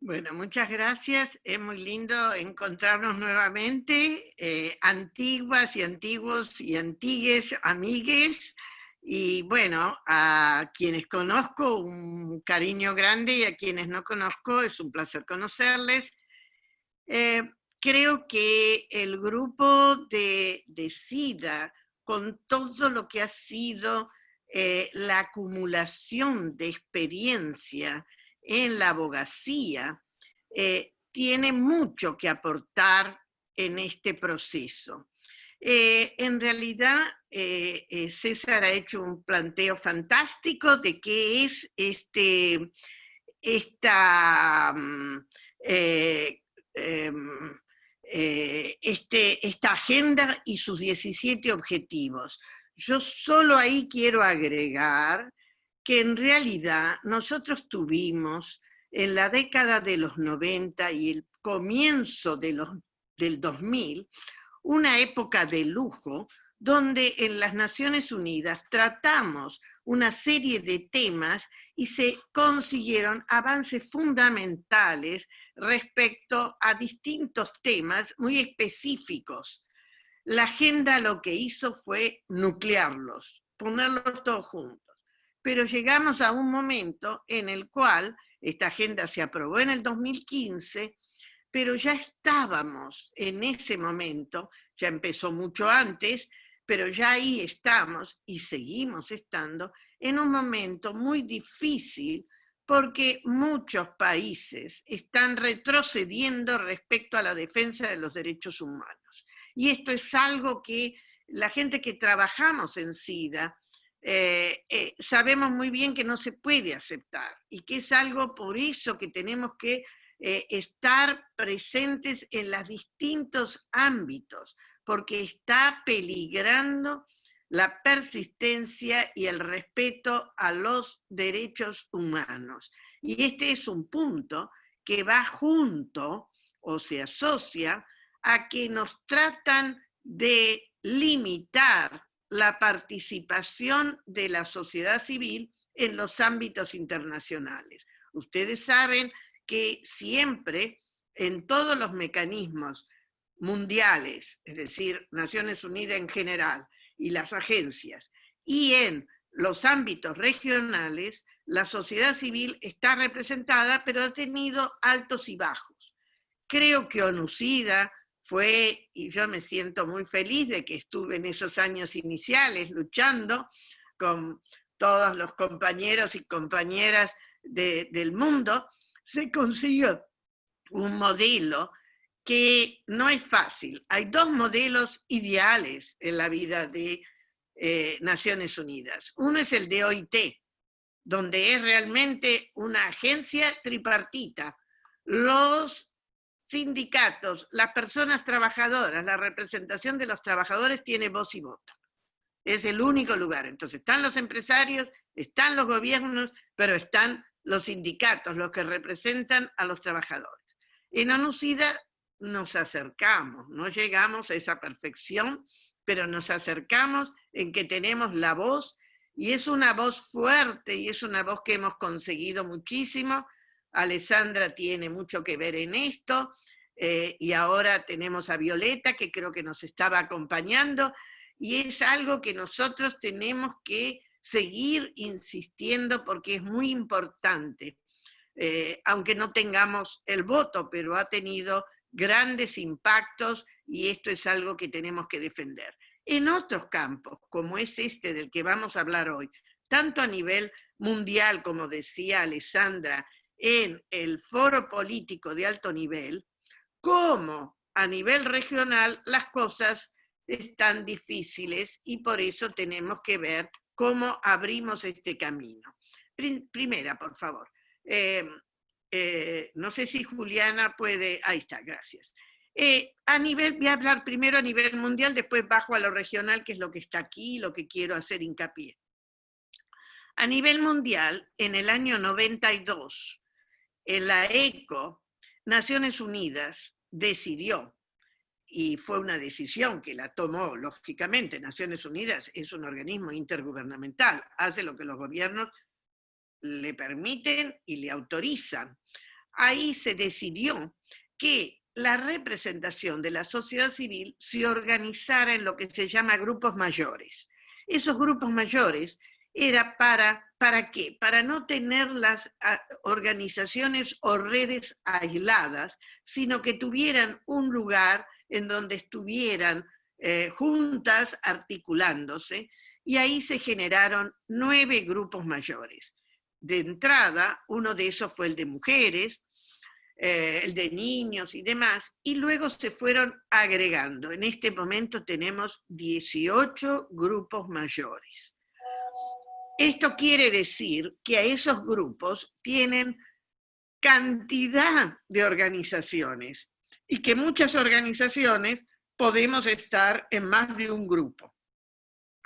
[SPEAKER 3] Bueno, muchas gracias. Es muy lindo encontrarnos nuevamente, eh, antiguas y antiguos y antigues amigues. Y bueno, a quienes conozco un cariño grande y a quienes no conozco es un placer conocerles. Eh, creo que el grupo de, SIDA, con todo lo que ha sido eh, la acumulación de experiencia en la abogacía, eh, tiene mucho que aportar en este proceso. Eh, en realidad, eh, eh, César ha hecho un planteo fantástico de qué es este, esta, mm, em, este, esta agenda y sus 17 objetivos. Yo solo ahí quiero agregar que en realidad nosotros tuvimos en la década de los 90 y el comienzo de los, del 2000 una época de lujo donde en las Naciones Unidas tratamos una serie de temas y se consiguieron avances fundamentales respecto a distintos temas muy específicos. La agenda lo que hizo fue nuclearlos, ponerlos todos juntos. Pero llegamos a un momento en el cual esta agenda se aprobó en el 2015 pero ya estábamos en ese momento, ya empezó mucho antes, pero ya ahí estamos y seguimos estando en un momento muy difícil porque muchos países están retrocediendo respecto a la defensa de los derechos humanos. Y esto es algo que la gente que trabajamos en SIDA eh, eh, sabemos muy bien que no se puede aceptar y que es algo por eso que tenemos que eh, estar presentes en los distintos ámbitos, porque está peligrando la persistencia y el respeto a los derechos humanos. Y este es un punto que va junto o se asocia a que nos tratan de limitar la participación de la sociedad civil en los ámbitos internacionales. Ustedes saben que siempre en todos los mecanismos mundiales, es decir, Naciones Unidas en general y las agencias, y en los ámbitos regionales, la sociedad civil está representada, pero ha tenido altos y bajos. Creo que ONUCIDA fue, y yo me siento muy feliz de que estuve en esos años iniciales luchando con todos los compañeros y compañeras del mundo, se consiguió un modelo que no es fácil. Hay dos modelos ideales en la vida de eh, Naciones Unidas. Uno es el de OIT, donde es realmente una agencia tripartita. Los sindicatos, las personas trabajadoras, la representación de los trabajadores tiene voz y voto. Es el único lugar. Entonces están los empresarios, están los gobiernos, pero están los sindicatos, los que representan a los trabajadores. En ONUCIDA nos acercamos, no llegamos a esa perfección, pero nos acercamos en que tenemos la voz, y es una voz fuerte, y es una voz que hemos conseguido muchísimo. Alessandra tiene mucho que ver en esto, eh, y ahora tenemos a Violeta, que creo que nos estaba acompañando, y es algo que nosotros tenemos que seguir insistiendo porque es muy importante, eh, aunque no tengamos el voto, pero ha tenido grandes impactos y esto es algo que tenemos que defender. En otros campos, como es este del que vamos a hablar hoy, tanto a nivel mundial, como decía Alessandra, en el foro político de alto nivel, como a nivel regional, las cosas están difíciles y por eso tenemos que ver cómo abrimos este camino. Primera, por favor. Eh, eh, no sé si Juliana puede, ahí está, gracias. Eh, a nivel, voy a hablar primero a nivel mundial, después bajo a lo regional, que es lo que está aquí, lo que quiero hacer hincapié. A nivel mundial, en el año 92, en la ECO, Naciones Unidas decidió y fue una decisión que la tomó, lógicamente, Naciones Unidas es un organismo intergubernamental, hace lo que los gobiernos le permiten y le autorizan. Ahí se decidió que la representación de la sociedad civil se organizara en lo que se llama grupos mayores. Esos grupos mayores era para, ¿para qué? Para no tener las ah, organizaciones o redes aisladas, sino que tuvieran un lugar en donde estuvieran eh, juntas articulándose, y ahí se generaron nueve grupos mayores. De entrada, uno de esos fue el de mujeres, eh, el de niños y demás, y luego se fueron agregando. En este momento tenemos 18 grupos mayores. Esto quiere decir que a esos grupos tienen cantidad de organizaciones y que muchas organizaciones podemos estar en más de un grupo.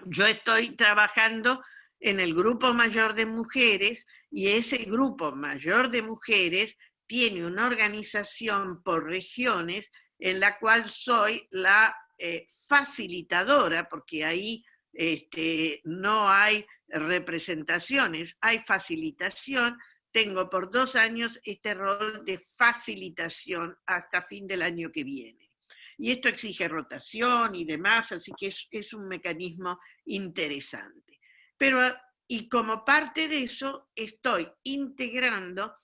[SPEAKER 3] Yo estoy trabajando en el grupo mayor de mujeres y ese grupo mayor de mujeres tiene una organización por regiones en la cual soy la eh, facilitadora, porque ahí este, no hay representaciones, hay facilitación, tengo por dos años este rol de facilitación hasta fin del año que viene. Y esto exige rotación y demás, así que es, un mecanismo interesante. Pero, y como parte de eso, estoy integrando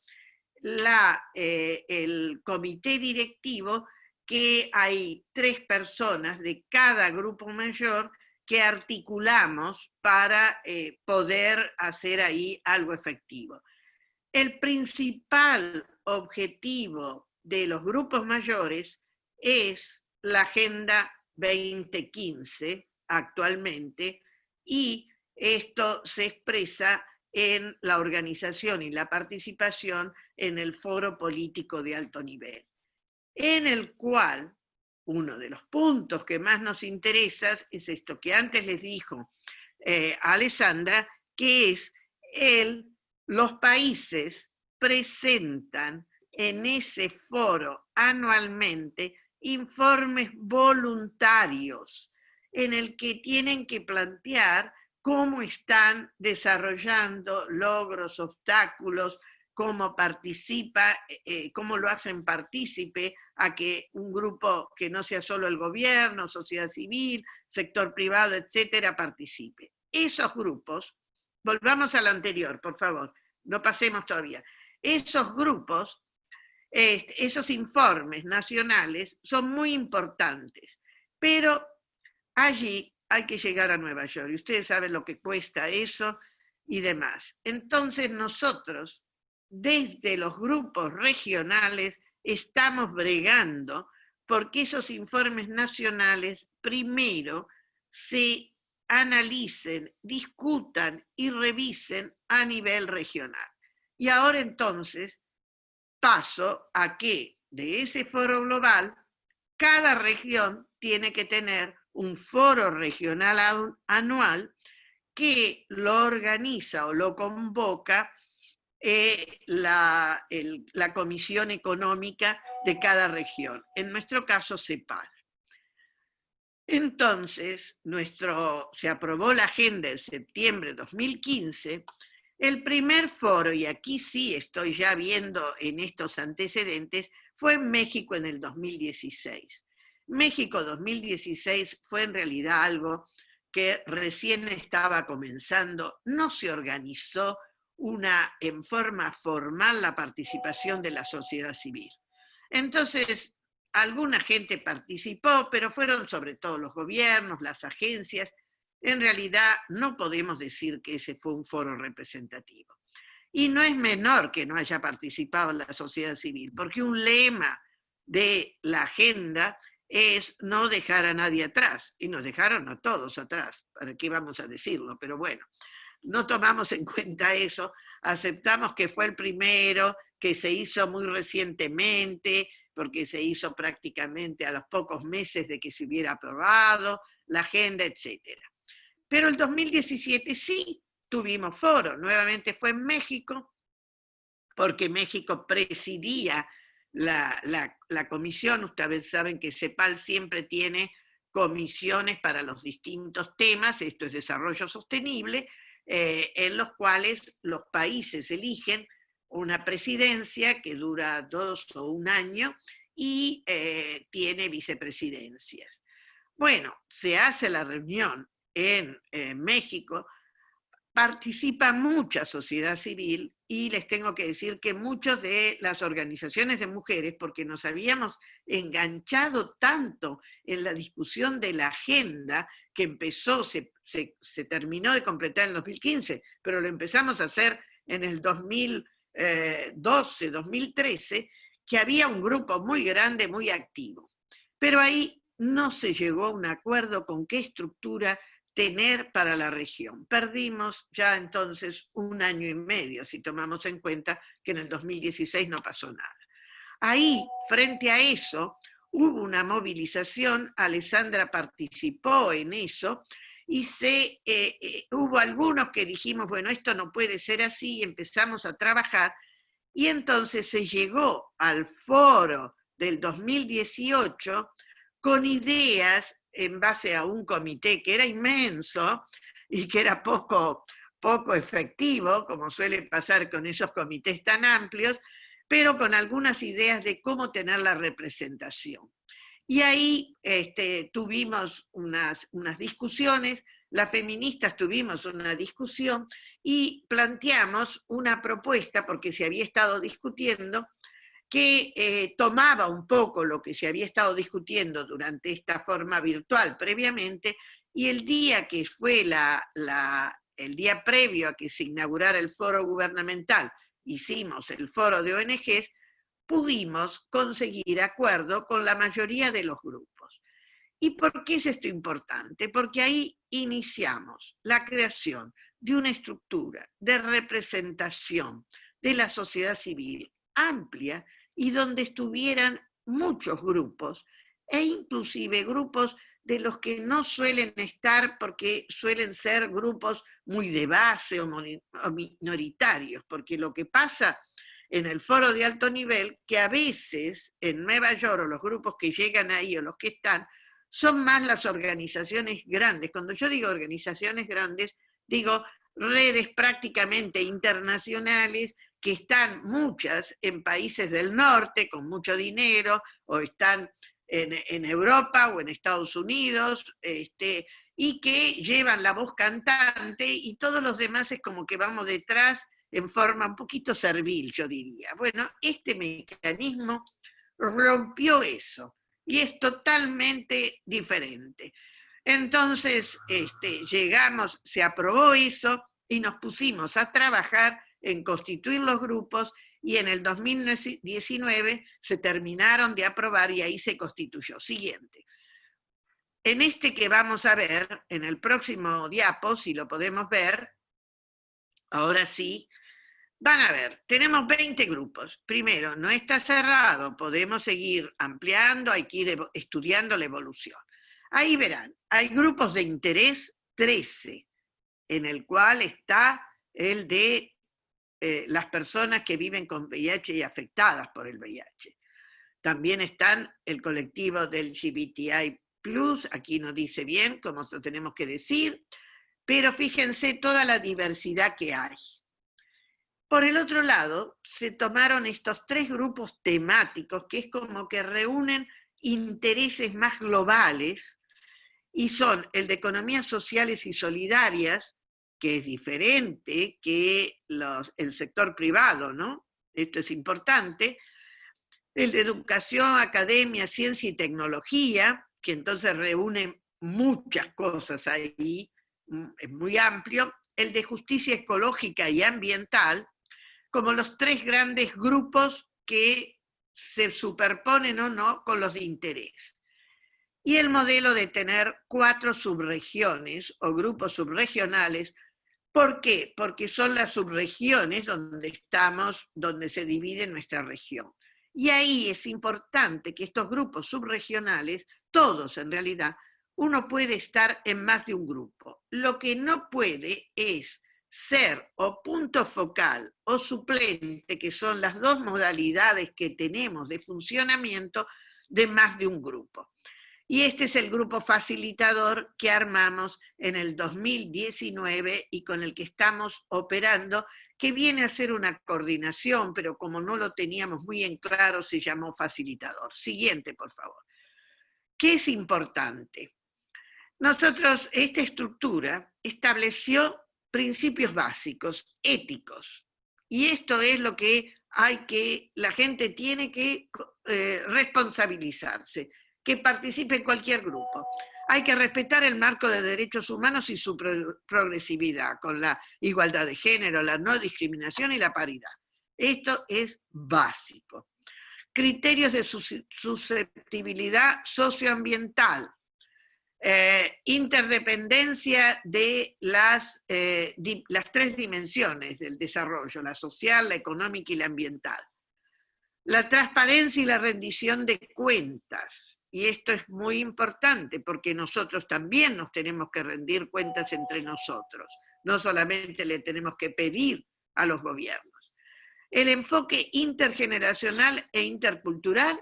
[SPEAKER 3] eh, el comité directivo, que hay tres personas de cada grupo mayor que articulamos para eh, poder hacer ahí algo efectivo. El principal objetivo de los grupos mayores es la Agenda 2015 actualmente y esto se expresa en la organización y la participación en el foro político de alto nivel, en el cual uno de los puntos que más nos interesa es esto que antes les dijo eh, Alessandra, que es el, los países presentan en ese foro anualmente informes voluntarios en el que tienen que plantear cómo están desarrollando logros, obstáculos, cómo participa, eh, eh, cómo lo hacen partícipe a que un grupo que no sea solo el gobierno, sociedad civil, sector privado, etcétera, participe. Esos grupos, volvamos al anterior, por favor, no pasemos todavía. Esos grupos, esos informes nacionales son muy importantes, pero allí hay que llegar a Nueva York. Y ustedes saben lo que cuesta eso y demás. Entonces nosotros, desde los grupos regionales, estamos bregando porque esos informes nacionales primero se analicen, discutan y revisen a nivel regional. Y ahora entonces paso a que de ese foro global, cada región tiene que tener un foro regional anual que lo organiza o lo convoca eh, la, la, Comisión Económica de cada región, en nuestro caso CEPAL. Entonces, nuestro, se aprobó la agenda en septiembre de 2015, el primer foro, y aquí sí estoy ya viendo en estos antecedentes, fue en México en el 2016. México 2016 fue en realidad algo que recién estaba comenzando, no se organizó una, en forma formal la participación de la sociedad civil. Entonces, alguna gente participó, pero fueron sobre todo los gobiernos, las agencias. En realidad, no podemos decir que ese fue un foro representativo. Y no es menor que no haya participado la sociedad civil, porque un lema de la agenda es no dejar a nadie atrás, y nos dejaron a todos atrás, ¿para qué vamos a decirlo? Pero bueno, no tomamos en (laughs) cuenta eso, aceptamos que fue el primero, que se hizo muy recientemente, porque se hizo prácticamente a los pocos meses de que se hubiera aprobado la agenda, etc. Pero el 2017 sí tuvimos foro, nuevamente fue en México, porque México presidía la, comisión, ustedes saben que CEPAL siempre tiene comisiones para los distintos temas, esto es desarrollo sostenible, eh, en los cuales los países eligen una presidencia que dura dos o un año y eh, tiene vicepresidencias. Bueno, se hace la reunión en México, participa mucha sociedad civil y les tengo que decir que muchas de las organizaciones de mujeres, porque nos habíamos enganchado tanto en la discusión de la agenda que empezó, se, terminó de completar en el 2015, pero lo empezamos a hacer en el 2012, 2013, eh, que había un grupo muy grande, muy activo. Pero ahí no se llegó a un acuerdo con qué estructura tener para la región. Perdimos ya entonces un año y medio, si tomamos en cuenta que en el 2016 no pasó nada. Ahí, frente a eso, hubo una movilización, Alessandra participó en eso, y se, eh, eh, hubo algunos que dijimos, bueno, esto no puede ser así, y empezamos a trabajar, y entonces se llegó al foro del 2018 con ideas en base a un comité que era inmenso y que era poco, poco efectivo, como suele pasar con esos comités tan amplios, pero con algunas ideas de cómo tener la representación. Y ahí este, tuvimos unas, unas discusiones, las feministas tuvimos una discusión y planteamos una propuesta, porque se había estado discutiendo, que eh, tomaba un poco lo que se había estado discutiendo durante esta forma virtual previamente, y el día que fue la, el día previo a que se inaugurara el foro gubernamental, hicimos el foro de ONGs, pudimos conseguir acuerdo con la mayoría de los grupos. ¿Y por qué es esto importante? Porque ahí iniciamos la creación de una estructura de representación de la sociedad civil amplia y donde estuvieran muchos grupos e inclusive grupos de los que no suelen estar porque suelen ser grupos muy de base o minoritarios, porque lo que pasa en el foro de alto nivel, que a veces en Nueva York o los grupos que llegan ahí o los que están, son más las organizaciones grandes. Cuando yo digo organizaciones grandes, digo redes prácticamente internacionales que están muchas en países del norte con mucho dinero o están en, Europa o en Estados Unidos, este, y que llevan la voz cantante y todos los demás es como que vamos detrás en forma un poquito servil, yo diría. Bueno, este mecanismo rompió eso y es totalmente diferente. Entonces, este, llegamos, se aprobó eso y nos pusimos a trabajar en constituir los grupos y en el 2019 se terminaron de aprobar y ahí se constituyó. Siguiente. En este que vamos a ver, en el próximo diapo, si lo podemos ver, ahora sí, van a ver, tenemos 20 grupos. Primero, no está cerrado, podemos seguir ampliando, hay que ir estudiando la evolución. Ahí verán, hay grupos de interés 13, en el cual está el de eh, las personas que viven con VIH y afectadas por el VIH. También están el colectivo del GBTI+, aquí no dice bien cómo lo tenemos que decir, pero fíjense toda la diversidad que hay. Por el otro lado, se tomaron estos tres grupos temáticos que es como que reúnen intereses más globales y son el de economías sociales y solidarias, que es diferente que el sector privado, ¿no? Esto es importante. El de educación, academia, ciencia y tecnología, que entonces reúne muchas cosas ahí, muy amplio. El de justicia ecológica y ambiental, como los tres grandes grupos que se superponen o no con los de interés. Y el modelo de tener cuatro subregiones o grupos subregionales ¿Por qué? Porque son las subregiones donde estamos, donde se divide nuestra región. Y ahí es importante que estos grupos subregionales, todos en realidad, uno puede estar en más de un grupo. Lo que no puede es ser o punto focal o suplente, que son las dos modalidades que tenemos de funcionamiento de más de un grupo. Y este es el grupo facilitador que armamos en el 2019 y con el que estamos operando, que viene a ser una coordinación, pero como no lo teníamos muy en claro, se llamó facilitador. Siguiente, por favor. ¿Qué es importante? Nosotros, esta estructura estableció principios básicos, éticos, y esto es lo que hay que, la gente tiene que eh, responsabilizarse que participe en cualquier grupo. Hay que respetar el marco de derechos humanos y su progresividad, con la igualdad de género, la no discriminación y la paridad. Esto es básico. Criterios de susceptibilidad socioambiental, eh, interdependencia de las, eh, las tres dimensiones del desarrollo, la social, la económica y la ambiental. La transparencia y la rendición de cuentas, y esto es muy importante porque nosotros también nos tenemos que rendir cuentas entre nosotros, no solamente le tenemos que pedir a los gobiernos. El enfoque intergeneracional e intercultural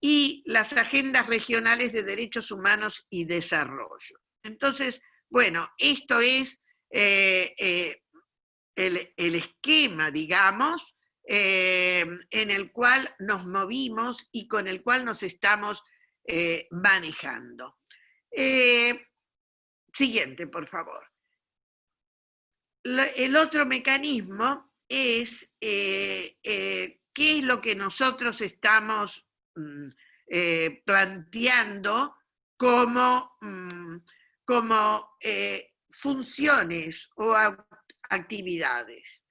[SPEAKER 3] y las agendas regionales de derechos humanos y desarrollo. Entonces, bueno, esto es eh, eh, el, esquema, digamos, eh, en el cual nos movimos y con el cual nos estamos manejando. Siguiente, por favor. el otro mecanismo es qué es lo que nosotros estamos mm, planteando como, mm, como funciones o actividades.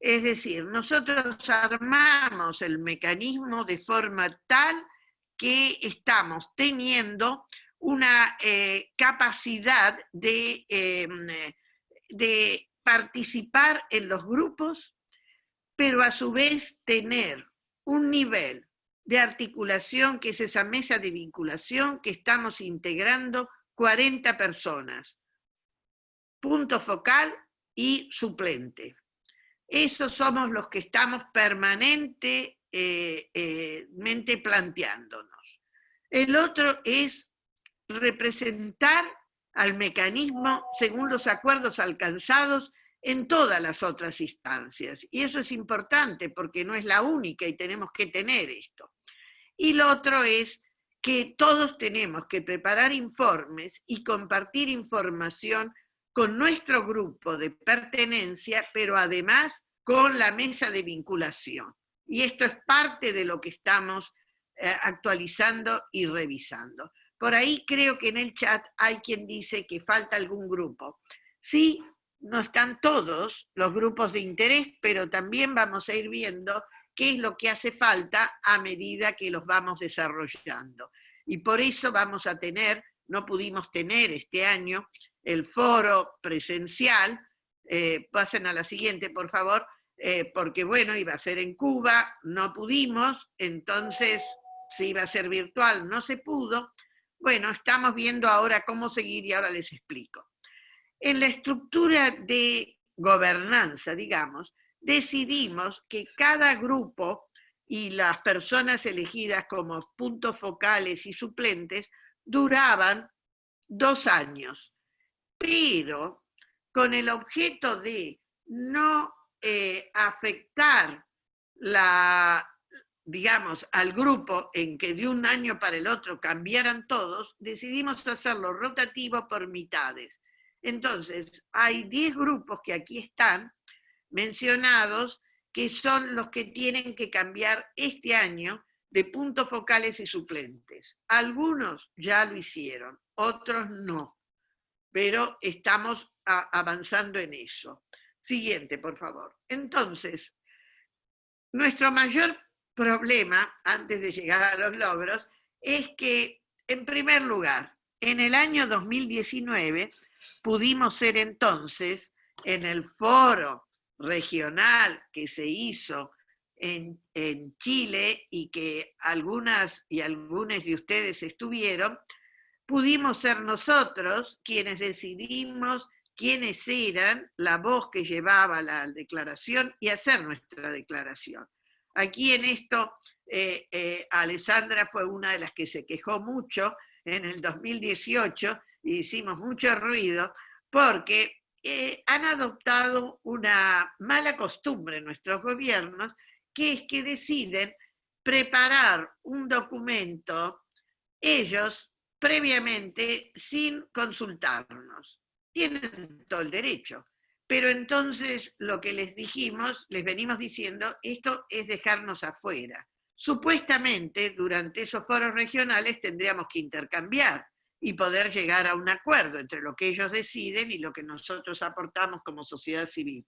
[SPEAKER 3] Es decir, nosotros armamos el mecanismo de forma tal que estamos teniendo una eh, capacidad de, de participar en los grupos, pero a su vez tener un nivel de articulación, que es esa mesa de vinculación que estamos integrando 40 personas. Punto focal y suplente. Esos somos los que estamos permanentemente eh, eh, planteándonos. El otro es representar al mecanismo según los acuerdos alcanzados en todas las otras instancias. Y eso es importante porque no es la única y tenemos que tener esto. Y lo otro es que todos tenemos que preparar informes y compartir información con nuestro grupo de pertenencia, pero además con la mesa de vinculación. Y esto es parte de lo que estamos eh, actualizando y revisando. Por ahí creo que en el chat hay quien dice que falta algún grupo. Sí, no están todos los grupos de interés, pero también vamos a ir viendo qué es lo que hace falta a medida que los vamos desarrollando. Y por eso vamos a tener, no pudimos tener este año, el foro presencial, eh, pasen a la siguiente por favor, eh, porque bueno, iba a ser en Cuba, no pudimos, entonces se iba a ser virtual, no se pudo. Bueno, estamos viendo ahora cómo seguir y ahora les explico. En la estructura de gobernanza, digamos, decidimos que cada grupo y las personas elegidas como puntos focales y suplentes duraban dos años pero con el objeto de no eh, afectar la, digamos, al grupo en que de un año para el otro cambiaran todos, decidimos hacerlo rotativo por mitades. Entonces, hay 10 grupos que aquí están mencionados, que son los que tienen que cambiar este año de puntos focales y suplentes. Algunos ya lo hicieron, otros no pero estamos avanzando en eso. Siguiente, por favor. Entonces, nuestro mayor problema, antes de llegar a los logros, es que, en primer lugar, en el año 2019 pudimos ser entonces, en el foro regional que se hizo en, en Chile y que algunas y algunos de ustedes estuvieron, pudimos ser nosotros quienes decidimos quiénes eran la voz que llevaba la declaración y hacer nuestra declaración. Aquí en esto, eh, eh, Alessandra fue una de las que se quejó mucho en el 2018 y hicimos mucho ruido porque eh, han adoptado una mala costumbre nuestros gobiernos, que es que deciden preparar un documento ellos previamente sin consultarnos. Tienen todo el derecho. Pero entonces lo que les dijimos, les venimos diciendo, esto es dejarnos afuera. Supuestamente durante esos foros regionales tendríamos que intercambiar y poder llegar a un acuerdo entre lo que ellos deciden y lo que nosotros aportamos como sociedad civil.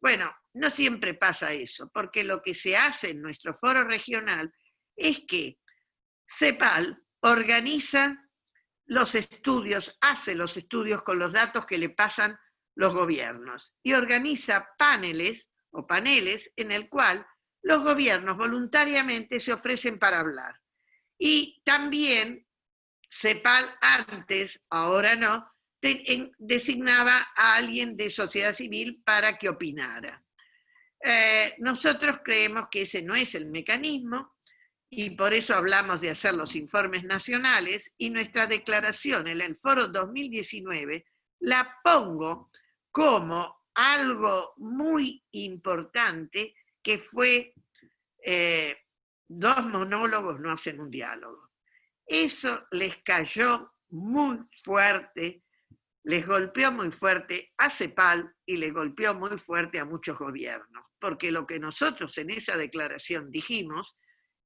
[SPEAKER 3] Bueno, no siempre pasa eso, porque lo que se hace en nuestro foro regional es que CEPAL organiza los estudios, hace los estudios con los datos que le pasan los gobiernos y organiza paneles o paneles en el cual los gobiernos voluntariamente se ofrecen para hablar. Y también CEPAL antes, ahora no, designaba a alguien de sociedad civil para que opinara. Eh, nosotros creemos que ese no es el mecanismo, y por eso hablamos de hacer los informes nacionales, y nuestra declaración en el foro 2019 la pongo como algo muy importante que fue eh, dos monólogos no hacen un diálogo. Eso les cayó muy fuerte, les golpeó muy fuerte a CEPAL y les golpeó muy fuerte a muchos gobiernos, porque lo que nosotros en esa declaración dijimos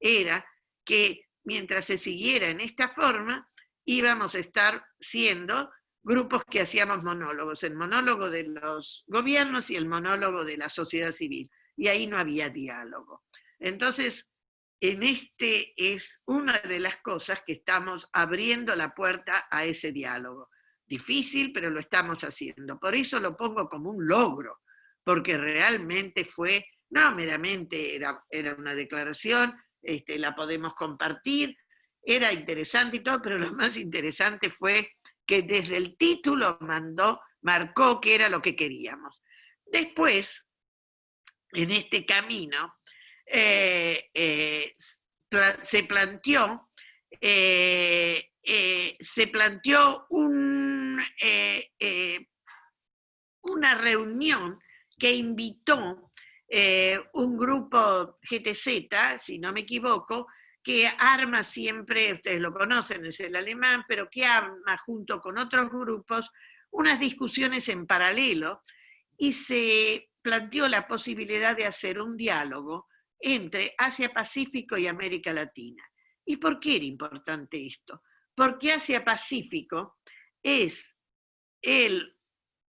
[SPEAKER 3] era que mientras se siguiera en esta forma, íbamos a estar siendo grupos que hacíamos monólogos, el monólogo de los gobiernos y el monólogo de la sociedad civil, y ahí no había diálogo. Entonces, en este es una de las cosas que estamos abriendo la puerta a ese diálogo. Difícil, pero lo estamos haciendo. Por eso lo pongo como un logro, porque realmente fue, no meramente era, era una declaración, este, la podemos compartir, era interesante y todo, pero lo más interesante fue que desde el título mandó, marcó que era lo que queríamos. Después, en este camino, eh, eh, se planteó, eh, se planteó un, una reunión que invitó un grupo GTZ, si no me equivoco, que arma siempre, ustedes lo conocen, es el alemán, pero que arma junto con otros grupos unas discusiones en paralelo y se planteó la posibilidad de hacer un diálogo entre Asia-Pacífico y América Latina. ¿Y por qué era importante esto? Porque Asia-Pacífico es el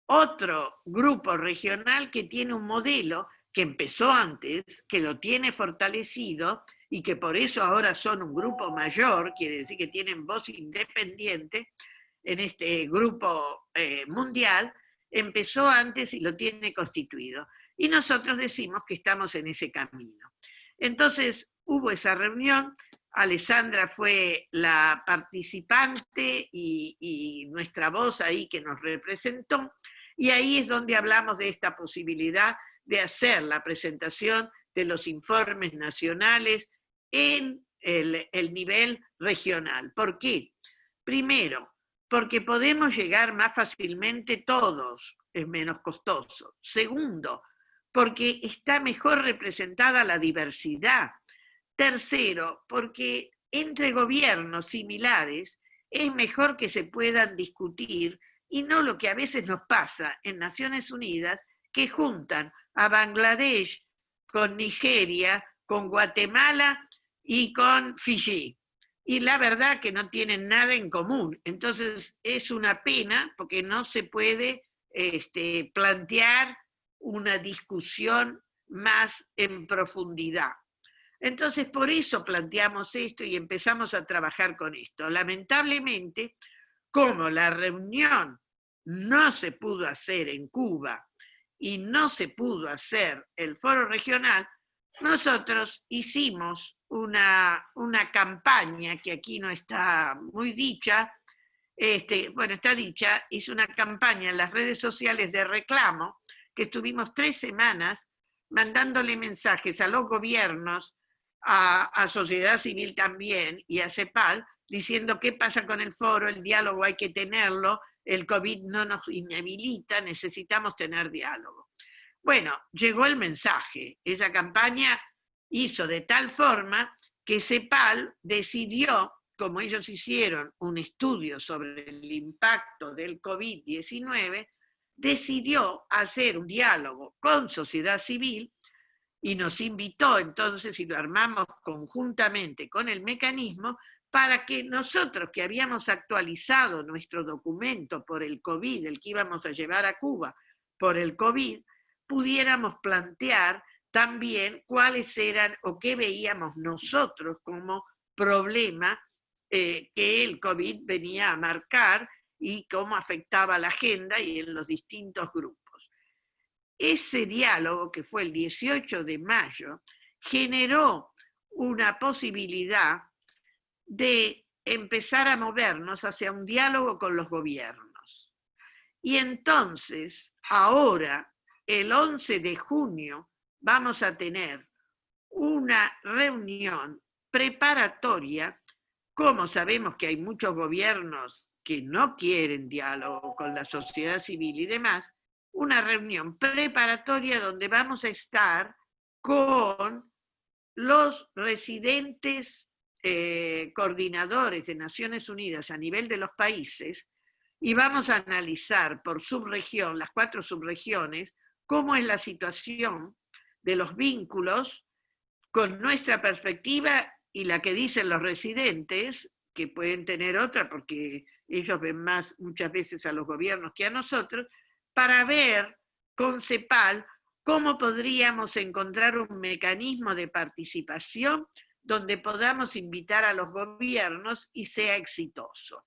[SPEAKER 3] otro grupo regional que tiene un modelo que empezó antes, que lo tiene fortalecido y que por eso ahora son un grupo mayor, quiere decir que tienen voz independiente en este grupo eh, mundial, empezó antes y lo tiene constituido. Y nosotros decimos que estamos en ese camino. Entonces hubo esa reunión, Alessandra fue la participante y, nuestra voz ahí que nos representó, y ahí es donde hablamos de esta posibilidad de hacer la presentación de los informes nacionales en el, nivel regional. ¿Por qué? Primero, porque podemos llegar más fácilmente todos, es menos costoso. Segundo, porque está mejor representada la diversidad. Tercero, porque entre gobiernos similares es mejor que se puedan discutir y no lo que a veces nos pasa en Naciones Unidas, que juntan a Bangladesh con Nigeria, con Guatemala y con Fiji. Y la verdad que no tienen nada en común. Entonces es una pena porque no se puede este, plantear una discusión más en profundidad. Entonces por eso planteamos esto y empezamos a trabajar con esto. Lamentablemente, como la reunión no se pudo hacer en Cuba y no se pudo hacer el foro regional, nosotros hicimos una, una campaña que aquí no está muy dicha, este, bueno, está dicha, hizo una campaña en las redes sociales de reclamo, que estuvimos tres semanas mandándole mensajes a los gobiernos, a, sociedad civil también y a CEPAL, diciendo qué pasa con el foro, el diálogo hay que tenerlo, el COVID no nos inhabilita, necesitamos tener diálogo. Bueno, llegó el mensaje, esa campaña hizo de tal forma que CEPAL decidió, como ellos hicieron un estudio sobre el impacto del COVID-19, decidió hacer un diálogo con sociedad civil y nos invitó entonces, y lo armamos conjuntamente con el mecanismo, para que nosotros que habíamos actualizado nuestro documento por el COVID, el que íbamos a llevar a Cuba por el COVID, pudiéramos plantear también cuáles eran o qué veíamos nosotros como problema eh, que el COVID venía a marcar y cómo afectaba la agenda y en los distintos grupos. Ese diálogo, que fue el 18 de mayo, generó una posibilidad de empezar a movernos hacia un diálogo con los gobiernos. Y entonces, ahora, el 11 de junio, vamos a tener una reunión preparatoria, como sabemos que hay muchos gobiernos que no quieren diálogo con la sociedad civil y demás, una reunión preparatoria donde vamos a estar con los residentes eh, coordinadores de Naciones Unidas a nivel de los países y vamos a analizar por subregión, las cuatro subregiones, cómo es la situación de los vínculos con nuestra perspectiva y la que dicen los residentes, que pueden tener otra, porque ellos ven más muchas veces a los gobiernos que a nosotros, para ver con CEPAL cómo podríamos encontrar un mecanismo de participación donde podamos invitar a los gobiernos y sea exitoso.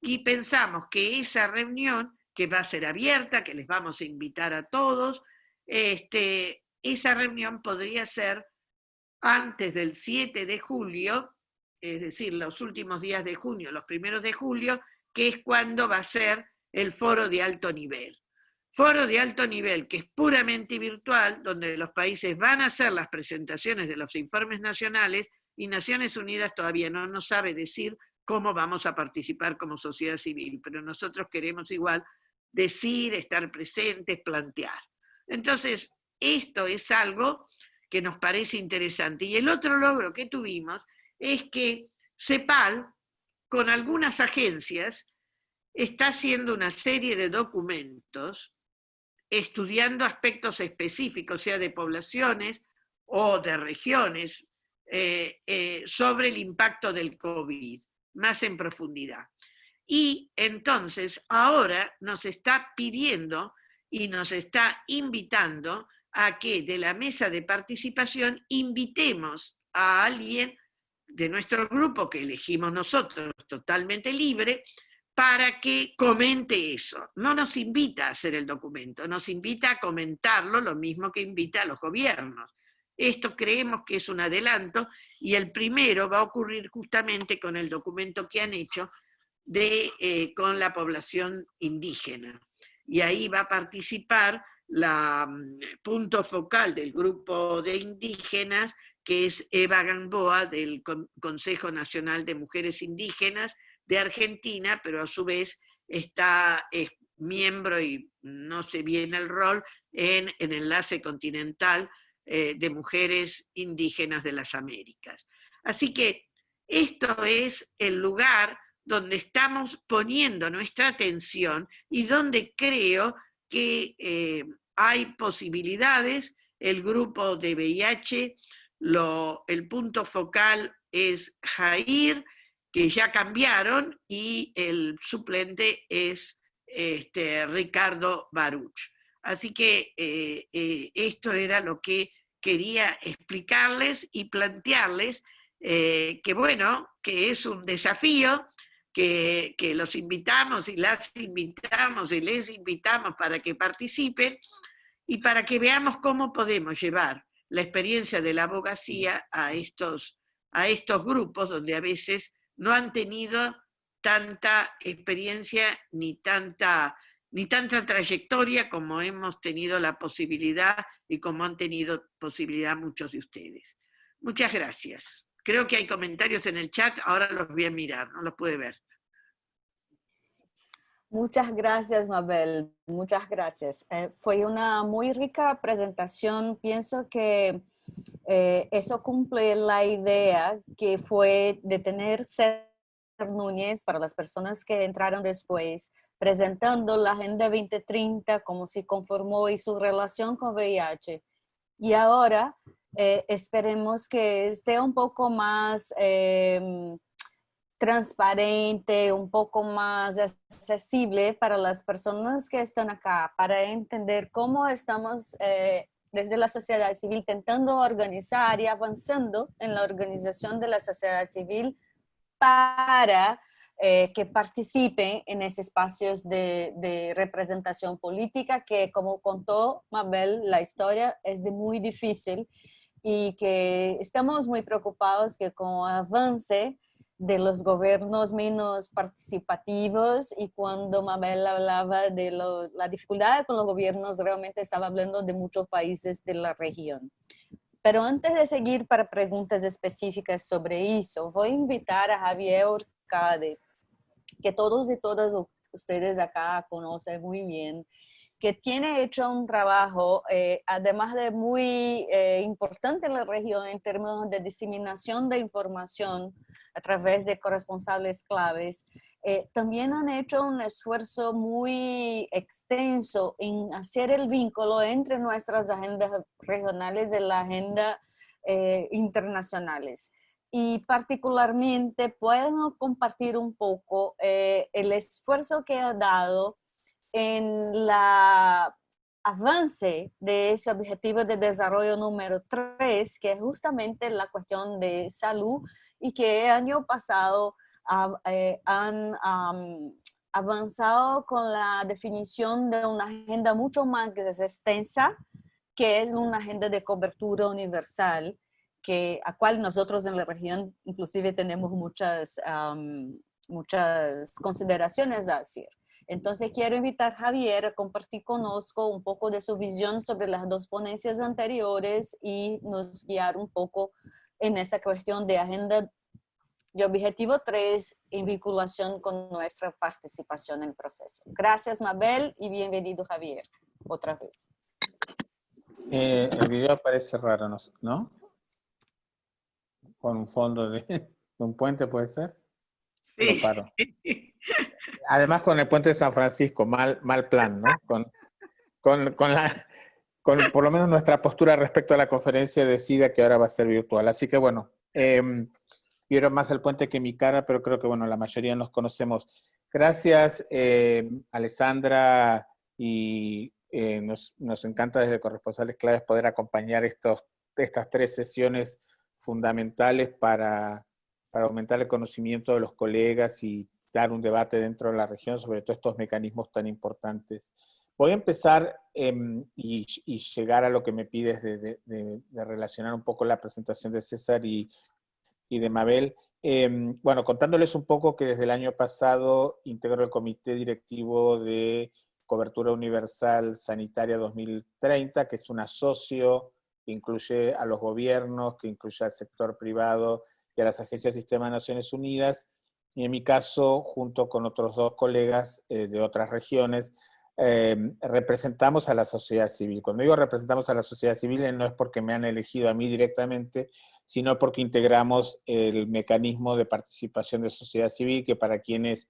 [SPEAKER 3] Y pensamos que esa reunión, que va a ser abierta, que les vamos a invitar a todos, este, esa reunión podría ser antes del 7 de julio, es decir, los últimos días de junio, los primeros de julio, que es cuando va a ser el foro de alto nivel. Foro de alto nivel que es puramente virtual, donde los países van a hacer las presentaciones de los informes nacionales y Naciones Unidas todavía no nos sabe decir cómo vamos a participar como sociedad civil, pero nosotros queremos igual decir, estar presentes, plantear. Entonces, esto es algo que nos parece interesante. Y el otro logro que tuvimos es que CEPAL, con algunas agencias, está haciendo una serie de documentos estudiando aspectos específicos, sea de poblaciones o de regiones, eh, eh, sobre el impacto del COVID, más en profundidad. Y entonces ahora nos está pidiendo y nos está invitando a que de la mesa de participación invitemos a alguien de nuestro grupo que elegimos nosotros, totalmente libre, para que comente eso. No nos invita a hacer el documento, nos invita a comentarlo, lo mismo que invita a los gobiernos. Esto creemos que es un adelanto y el primero va a ocurrir justamente con el documento que han hecho de, eh, con la población indígena. Y ahí va a participar la mm, punto focal del grupo de indígenas, que es Eva Gamboa del Consejo Nacional de Mujeres Indígenas de Argentina, pero a su vez está, es miembro y no sé bien el rol en, en Enlace Continental eh, de Mujeres Indígenas de las Américas. Así que esto es el lugar donde estamos poniendo nuestra atención y donde creo que eh, hay posibilidades, el grupo de VIH, el punto focal es Jair, que ya cambiaron, y el suplente es este, Ricardo Baruch. Así que eh, eh, esto era lo que quería explicarles y plantearles, eh, que bueno, que es un desafío, que, que, los invitamos y las invitamos y les invitamos para que participen, y para que veamos cómo podemos llevar la experiencia de la abogacía a estos, a estos grupos donde a veces no han tenido tanta experiencia ni tanta, ni tanta trayectoria como hemos tenido la posibilidad y como han tenido posibilidad muchos de ustedes. Muchas gracias. Creo que hay comentarios en el chat, ahora los voy a mirar, no los puede ver.
[SPEAKER 1] Muchas gracias, Mabel. Muchas gracias. Eh, fue una muy rica presentación. Pienso que eh, eso cumple la idea que fue de tener César Núñez para las personas que entraron después, presentando la Agenda 2030, cómo se conformó y su relación con VIH. Y ahora eh, esperemos que esté un poco más em, transparente, un poco más accesible para las personas que están acá, para entender cómo estamos eh, desde la sociedad civil intentando organizar y avanzando en la organización de la sociedad civil para eh, que participen en esos espacios de, de, representación política que, como contó Mabel, la historia es de muy difícil y que estamos muy preocupados que con avance de los gobiernos menos participativos y cuando Mabel hablaba de la dificultad con los gobiernos, realmente estaba hablando de muchos países de la región. Pero antes de seguir para preguntas específicas sobre eso, voy a invitar a Javier Orcade, que todos y todas ustedes acá conocen muy bien, que tiene hecho un trabajo, eh, además de muy eh, importante en la región en términos de diseminación de información a través de corresponsables claves, eh, también han hecho un esfuerzo muy extenso en hacer el vínculo entre nuestras agendas regionales y la agenda internacionales. y particularmente pueden compartir un poco eh, el esfuerzo que ha dado en la avance de ese objetivo de desarrollo número 3, que es justamente la cuestión de salud y que el año pasado eh, han avanzado con la definición de una agenda mucho más extensa, que es una agenda de cobertura universal, que, a cual nosotros en la región inclusive tenemos muchas, muchas consideraciones a hacer. Entonces quiero invitar a Javier a compartir con nosotros un poco de su visión sobre las dos ponencias anteriores y nos guiar un poco en esa cuestión de agenda de objetivo 3 en vinculación con nuestra participación en el proceso. Gracias Mabel y bienvenido Javier, otra vez.
[SPEAKER 4] Eh, el video parece raro, ¿no? Con un fondo (laughs) de, un puente, ¿puede ser?
[SPEAKER 3] Sí.
[SPEAKER 4] paro. (laughs) Además con el puente de San Francisco, mal, mal plan, ¿no? Con, con, la, con por lo menos nuestra postura respecto a la conferencia de SIDA que ahora va a ser virtual. Así que bueno, eh, vieron más el puente que mi cara, pero creo que bueno, la mayoría nos conocemos. Gracias, eh, Alessandra, y eh, nos, nos, encanta desde Corresponsales Claves poder acompañar estos, estas tres sesiones fundamentales para, para aumentar el conocimiento de los colegas y dar un debate dentro de la región sobre todos estos mecanismos tan importantes. Voy a empezar em, y, llegar a lo que me pides de, relacionar un poco la presentación de César y, de Mabel. Em, bueno, contándoles un poco que desde el año pasado integro el Comité Directivo de Cobertura Universal Sanitaria 2030, que es un asocio que incluye a los gobiernos, que incluye al sector privado a las agencias del Sistema de Naciones Unidas, y en mi caso, junto con otros dos colegas eh, de otras regiones, eh, representamos a la sociedad civil. Cuando digo representamos a la sociedad civil, no es porque me han elegido a mí directamente, sino porque integramos el mecanismo de participación de sociedad civil, que para quienes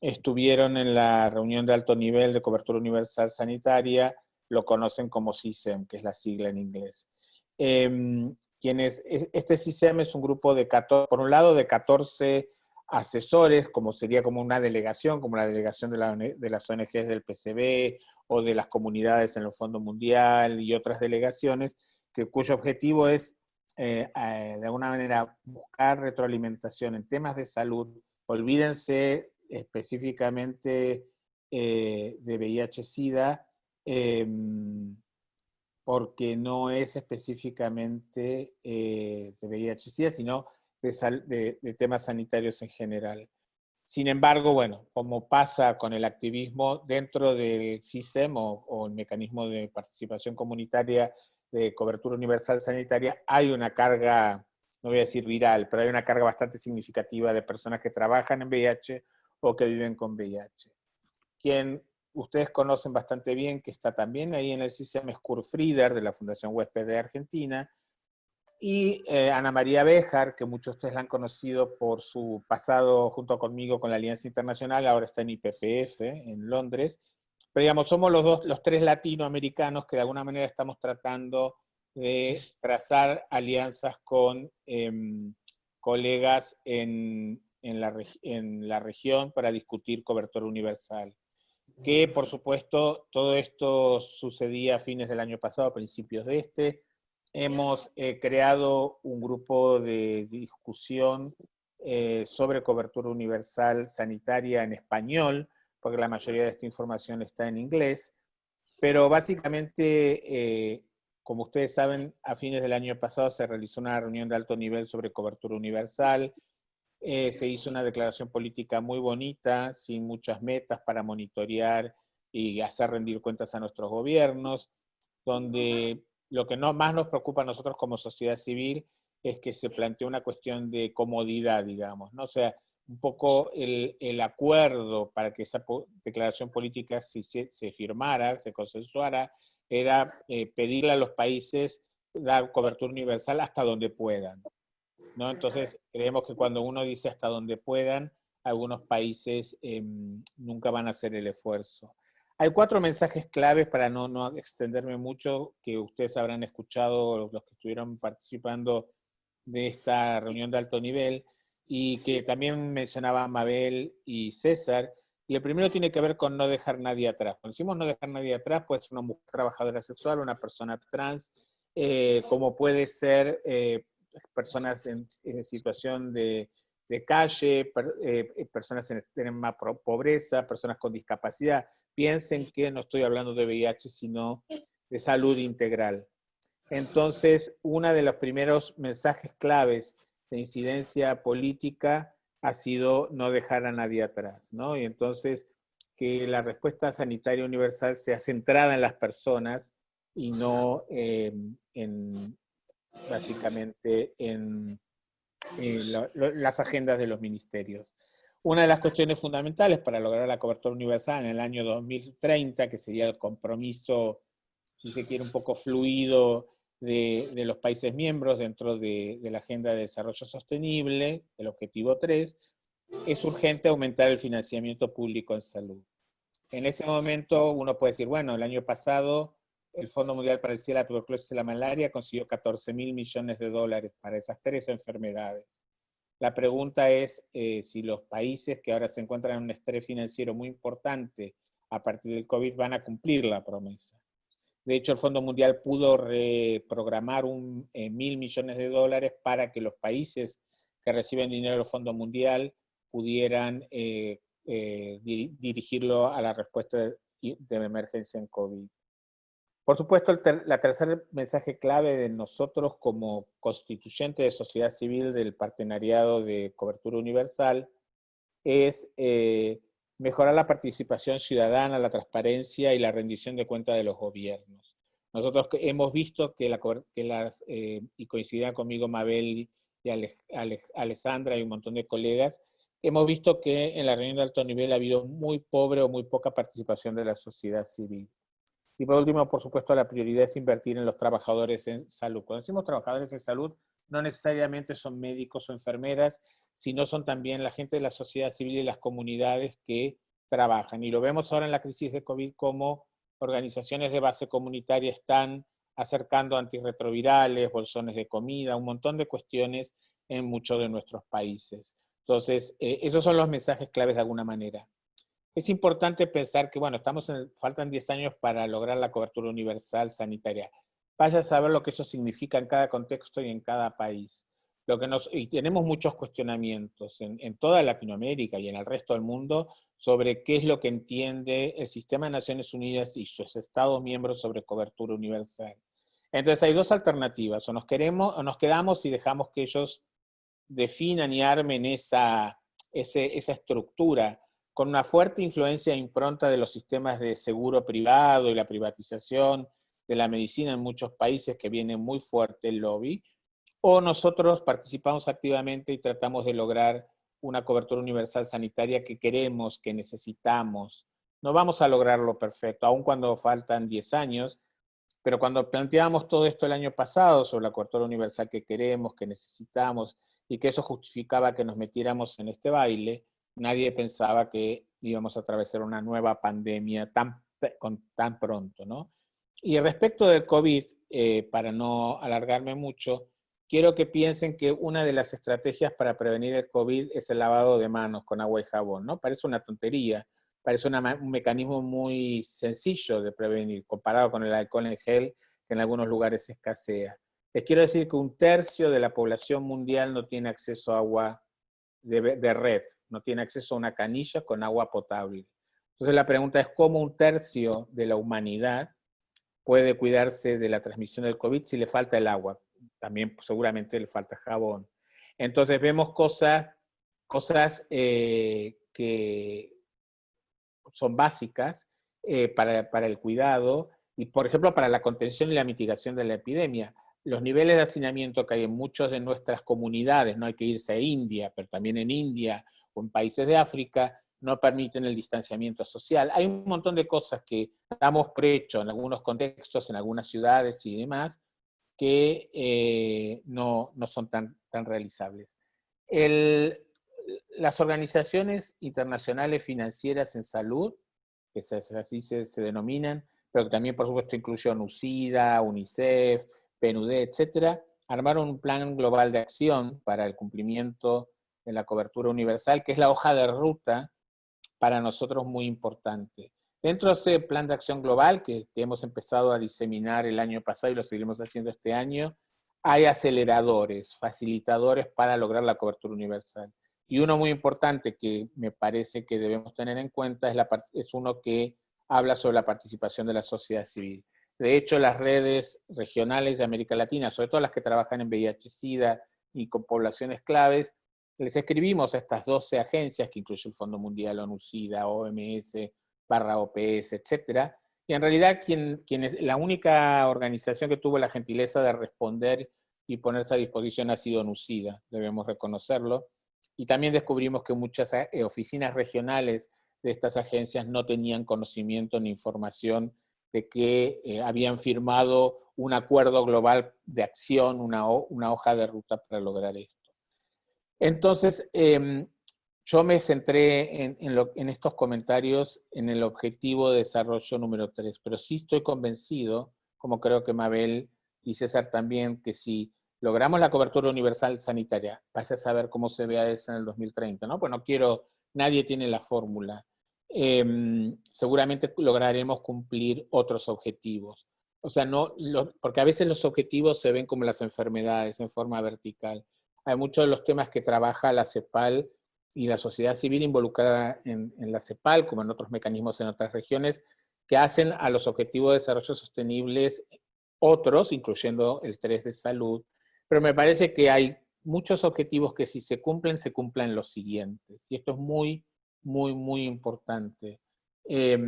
[SPEAKER 4] estuvieron en la reunión de alto nivel de cobertura universal sanitaria, lo conocen como CISEM, que es la sigla en inglés. Em, quienes, este CISEM es un grupo de 14, por un lado de 14 asesores, como sería como una delegación, como la delegación de, la, de, las ONGs del PCB o de las comunidades en el Fondo Mundial y otras delegaciones, que, cuyo objetivo es, eh, de alguna manera, buscar retroalimentación en temas de salud. Olvídense específicamente eh, de VIH-Sida, em, porque no es específicamente de VIH-Sida, sino de, temas sanitarios en general. Sin embargo, bueno, como pasa con el activismo dentro del CISEM o, el mecanismo de participación comunitaria de cobertura universal sanitaria, hay una carga, no voy a decir viral, pero hay una carga bastante significativa de personas que trabajan en VIH o que viven con VIH. Quien ustedes conocen bastante bien, que está también ahí en el CISEM, es Kurt Frieder, de la Fundación Huésped de Argentina, y eh, Ana María Béjar, que muchos de ustedes la han conocido por su pasado junto conmigo con la Alianza Internacional, ahora está en IPPF, en Londres. Pero digamos, somos los, dos, los tres latinoamericanos que de alguna manera estamos tratando de trazar alianzas con em, colegas en, en, la, en la región para discutir cobertura universal. Que, por supuesto, todo esto sucedía a fines del año pasado, a principios de este, hemos eh, creado un grupo de discusión eh, sobre cobertura universal sanitaria en español, porque la mayoría de esta información está en inglés, pero básicamente, eh, como ustedes saben, a fines del año pasado se realizó una reunión de alto nivel sobre cobertura universal, se hizo una declaración política muy bonita, sin muchas metas para monitorear y hacer rendir cuentas a nuestros gobiernos, donde lo que no, más nos preocupa a nosotros como sociedad civil es que se plantea una cuestión de comodidad, digamos, ¿no? O sea, un poco el, el acuerdo para que esa declaración política se, se, firmara, se consensuara, era eh, pedirle a los países dar cobertura universal hasta donde puedan. Entonces, creemos que cuando uno dice hasta donde puedan, algunos países eh, nunca van a hacer el esfuerzo. Hay cuatro mensajes claves para no, extenderme mucho, que ustedes habrán escuchado, los que estuvieron participando de esta reunión de alto nivel y que también mencionaba Mabel y César. Y el primero tiene que ver con no dejar nadie atrás. Cuando decimos no dejar nadie atrás, puede ser una mujer trabajadora sexual, una persona trans, eh, como puede ser eh, personas en, situación de, calle, eh, personas en extrema pobreza, personas con discapacidad. Piensen que no estoy hablando de VIH, sino de salud integral. Entonces, uno de los primeros mensajes claves de incidencia política ha sido no dejar a nadie atrás, ¿no? Y entonces, que la respuesta sanitaria universal sea centrada en las personas y no en, básicamente en, las agendas de los ministerios. Una de las cuestiones fundamentales para lograr la cobertura universal en el año 2030, que sería el compromiso, si se quiere, un poco fluido de, los países miembros dentro de, de, la Agenda de Desarrollo Sostenible, el objetivo 3, es urgente aumentar el financiamiento público en salud. En este momento uno puede decir, bueno, el año pasado el Fondo Mundial para el Cielo, la Tuberculosis y la Malaria consiguió 14 mil millones de dólares para esas tres enfermedades. La pregunta es eh, si los países que ahora se encuentran en un estrés financiero muy importante a partir del COVID van a cumplir la promesa. De hecho, el Fondo Mundial pudo reprogramar un, eh, mil millones de dólares para que los países que reciben dinero del Fondo Mundial pudieran eh, dirigirlo a la respuesta de, de emergencia en COVID. Por supuesto, el tercer mensaje clave de nosotros como constituyente de sociedad civil del partenariado de cobertura universal es eh, mejorar la participación ciudadana, la transparencia y la rendición de cuentas de los gobiernos. Nosotros hemos visto que, las, eh, y coincidían conmigo Mabel y Alessandra y un montón de colegas, hemos visto que en la reunión de alto nivel ha habido muy pobre o muy poca participación de la sociedad civil. Y por último, por supuesto, la prioridad es invertir en los trabajadores en salud. Cuando decimos trabajadores en salud, no necesariamente son médicos o enfermeras, sino son también la gente de la sociedad civil y las comunidades que trabajan. Y lo vemos ahora en la crisis de COVID como organizaciones de base comunitaria están acercando antirretrovirales, bolsones de comida, un montón de cuestiones en muchos de nuestros países. Entonces, eh, esos son los mensajes claves de alguna manera. Es importante pensar que, bueno, estamos en, faltan 10 años para lograr la cobertura universal sanitaria. Vaya a saber lo que eso significa en cada contexto y en cada país. Lo que nos, y tenemos muchos cuestionamientos en, en toda Latinoamérica y en el resto del mundo sobre qué es lo que entiende el sistema de Naciones Unidas y sus Estados miembros sobre cobertura universal. Entonces hay dos alternativas, o nos, queremos, o nos quedamos y dejamos que ellos definan y armen esa, esa estructura con una fuerte influencia e impronta de los sistemas de seguro privado y la privatización de la medicina en muchos países que viene muy fuerte el lobby, o nosotros participamos activamente y tratamos de lograr una cobertura universal sanitaria que queremos, que necesitamos. No vamos a lograrlo perfecto, aun cuando faltan 10 años, pero cuando planteamos todo esto el año pasado sobre la cobertura universal que queremos, que necesitamos, y que eso justificaba que nos metiéramos en este baile, nadie pensaba que íbamos a atravesar una nueva pandemia tan, con, tan pronto, ¿no? Y respecto del COVID, eh, para no alargarme mucho, quiero que piensen que una de las estrategias para prevenir el COVID es el lavado de manos con agua y jabón, ¿no? Parece una tontería, parece un mecanismo muy sencillo de prevenir, comparado con el alcohol en gel, que en algunos lugares escasea. Les quiero decir que un tercio de la población mundial no tiene acceso a agua de red, no tiene acceso a una canilla con agua potable. Entonces la pregunta es cómo un tercio de la humanidad puede cuidarse de la transmisión del COVID si le falta el agua. También seguramente le falta jabón. Entonces vemos cosas, cosas eh, que son básicas eh, para, para el cuidado y, por ejemplo, para la contención y la mitigación de la epidemia los niveles de hacinamiento que hay en muchas de nuestras comunidades, no hay que irse a India, pero también en India o en países de África, no permiten el distanciamiento social. Hay un montón de cosas que damos por hecho en algunos contextos, en algunas ciudades y demás, que eh, no, son tan, tan realizables. las organizaciones internacionales financieras en salud, que así se, se denominan, pero que también por supuesto incluyen UCIDA, UNICEF, PNUD, etcétera, armar un plan global de acción para el cumplimiento de la cobertura universal, que es la hoja de ruta para nosotros muy importante. Dentro de ese plan de acción global que, hemos empezado a diseminar el año pasado y lo seguiremos haciendo este año, hay aceleradores, facilitadores para lograr la cobertura universal. Y uno muy importante que me parece que debemos tener en cuenta es uno que habla sobre la participación de la sociedad civil. De hecho, las redes regionales de América Latina, sobre todo las que trabajan en VIH-Sida y con poblaciones claves, les escribimos a estas 12 agencias, que incluye el Fondo Mundial, ONU-SIDA, OMS, barra OPS, etcétera, y en realidad quien, quien es, la única organización que tuvo la gentileza de responder y ponerse a disposición ha sido ONU-SIDA, debemos reconocerlo, y también descubrimos que muchas eh, oficinas regionales de estas agencias no tenían conocimiento ni información de que eh, habían firmado un acuerdo global de acción, una, una, hoja de ruta para lograr esto. Entonces, eh, yo me centré en, en, estos comentarios en el objetivo de desarrollo número 3, pero sí estoy convencido, como creo que Mabel y César también, que si logramos la cobertura universal sanitaria, vas a saber cómo se vea eso en el 2030, ¿no? Pues no quiero, nadie tiene la fórmula. Eh, seguramente lograremos cumplir otros objetivos. O sea, no, porque a veces los objetivos se ven como las enfermedades en forma vertical. Hay muchos de los temas que trabaja la CEPAL y la sociedad civil involucrada en, la CEPAL, como en otros mecanismos en otras regiones, que hacen a los objetivos de desarrollo sostenibles otros, incluyendo el 3 de salud, pero me parece que hay muchos objetivos que si se cumplen, se cumplen los siguientes. Y esto es muy, muy, muy importante. Eh,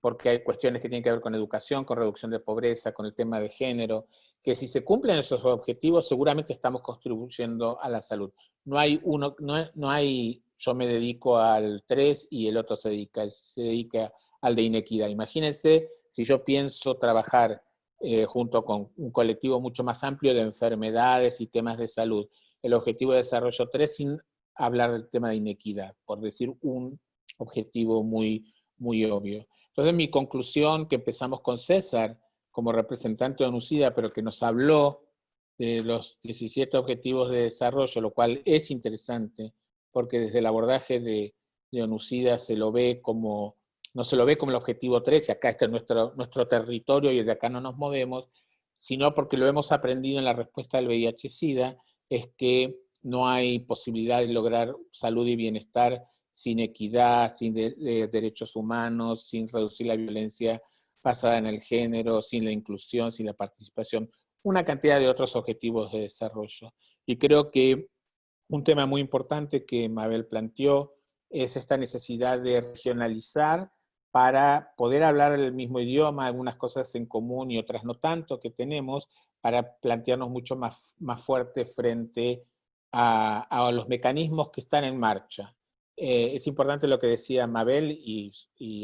[SPEAKER 4] porque hay cuestiones que tienen que ver con educación, con reducción de pobreza, con el tema de género, que si se cumplen esos objetivos, seguramente estamos contribuyendo a la salud. No hay uno, no, no hay, yo me dedico al 3 y el otro se dedica, se dedica al de inequidad. Imagínense si yo pienso trabajar eh, junto con un colectivo mucho más amplio de enfermedades y temas de salud. El objetivo de desarrollo 3 sin hablar del tema de inequidad, por decir un objetivo muy, muy obvio. Entonces mi conclusión, que empezamos con César como representante de ONUCIDA, pero que nos habló de los 17 objetivos de desarrollo, lo cual es interesante, porque desde el abordaje de, de se lo ve como no se lo ve como el objetivo 13, acá está nuestro, nuestro territorio y desde acá no nos movemos, sino porque lo hemos aprendido en la respuesta del VIH-Sida, es que no hay posibilidad de lograr salud y bienestar sin equidad, sin de derechos humanos, sin reducir la violencia basada en el género, sin la inclusión, sin la participación, una cantidad de otros objetivos de desarrollo. Y creo que un tema muy importante que Mabel planteó es esta necesidad de regionalizar para poder hablar el mismo idioma, algunas cosas en común y otras no tanto que tenemos, para plantearnos mucho más, más fuerte frente a, los mecanismos que están en marcha. Eh, es importante lo que decía Mabel y,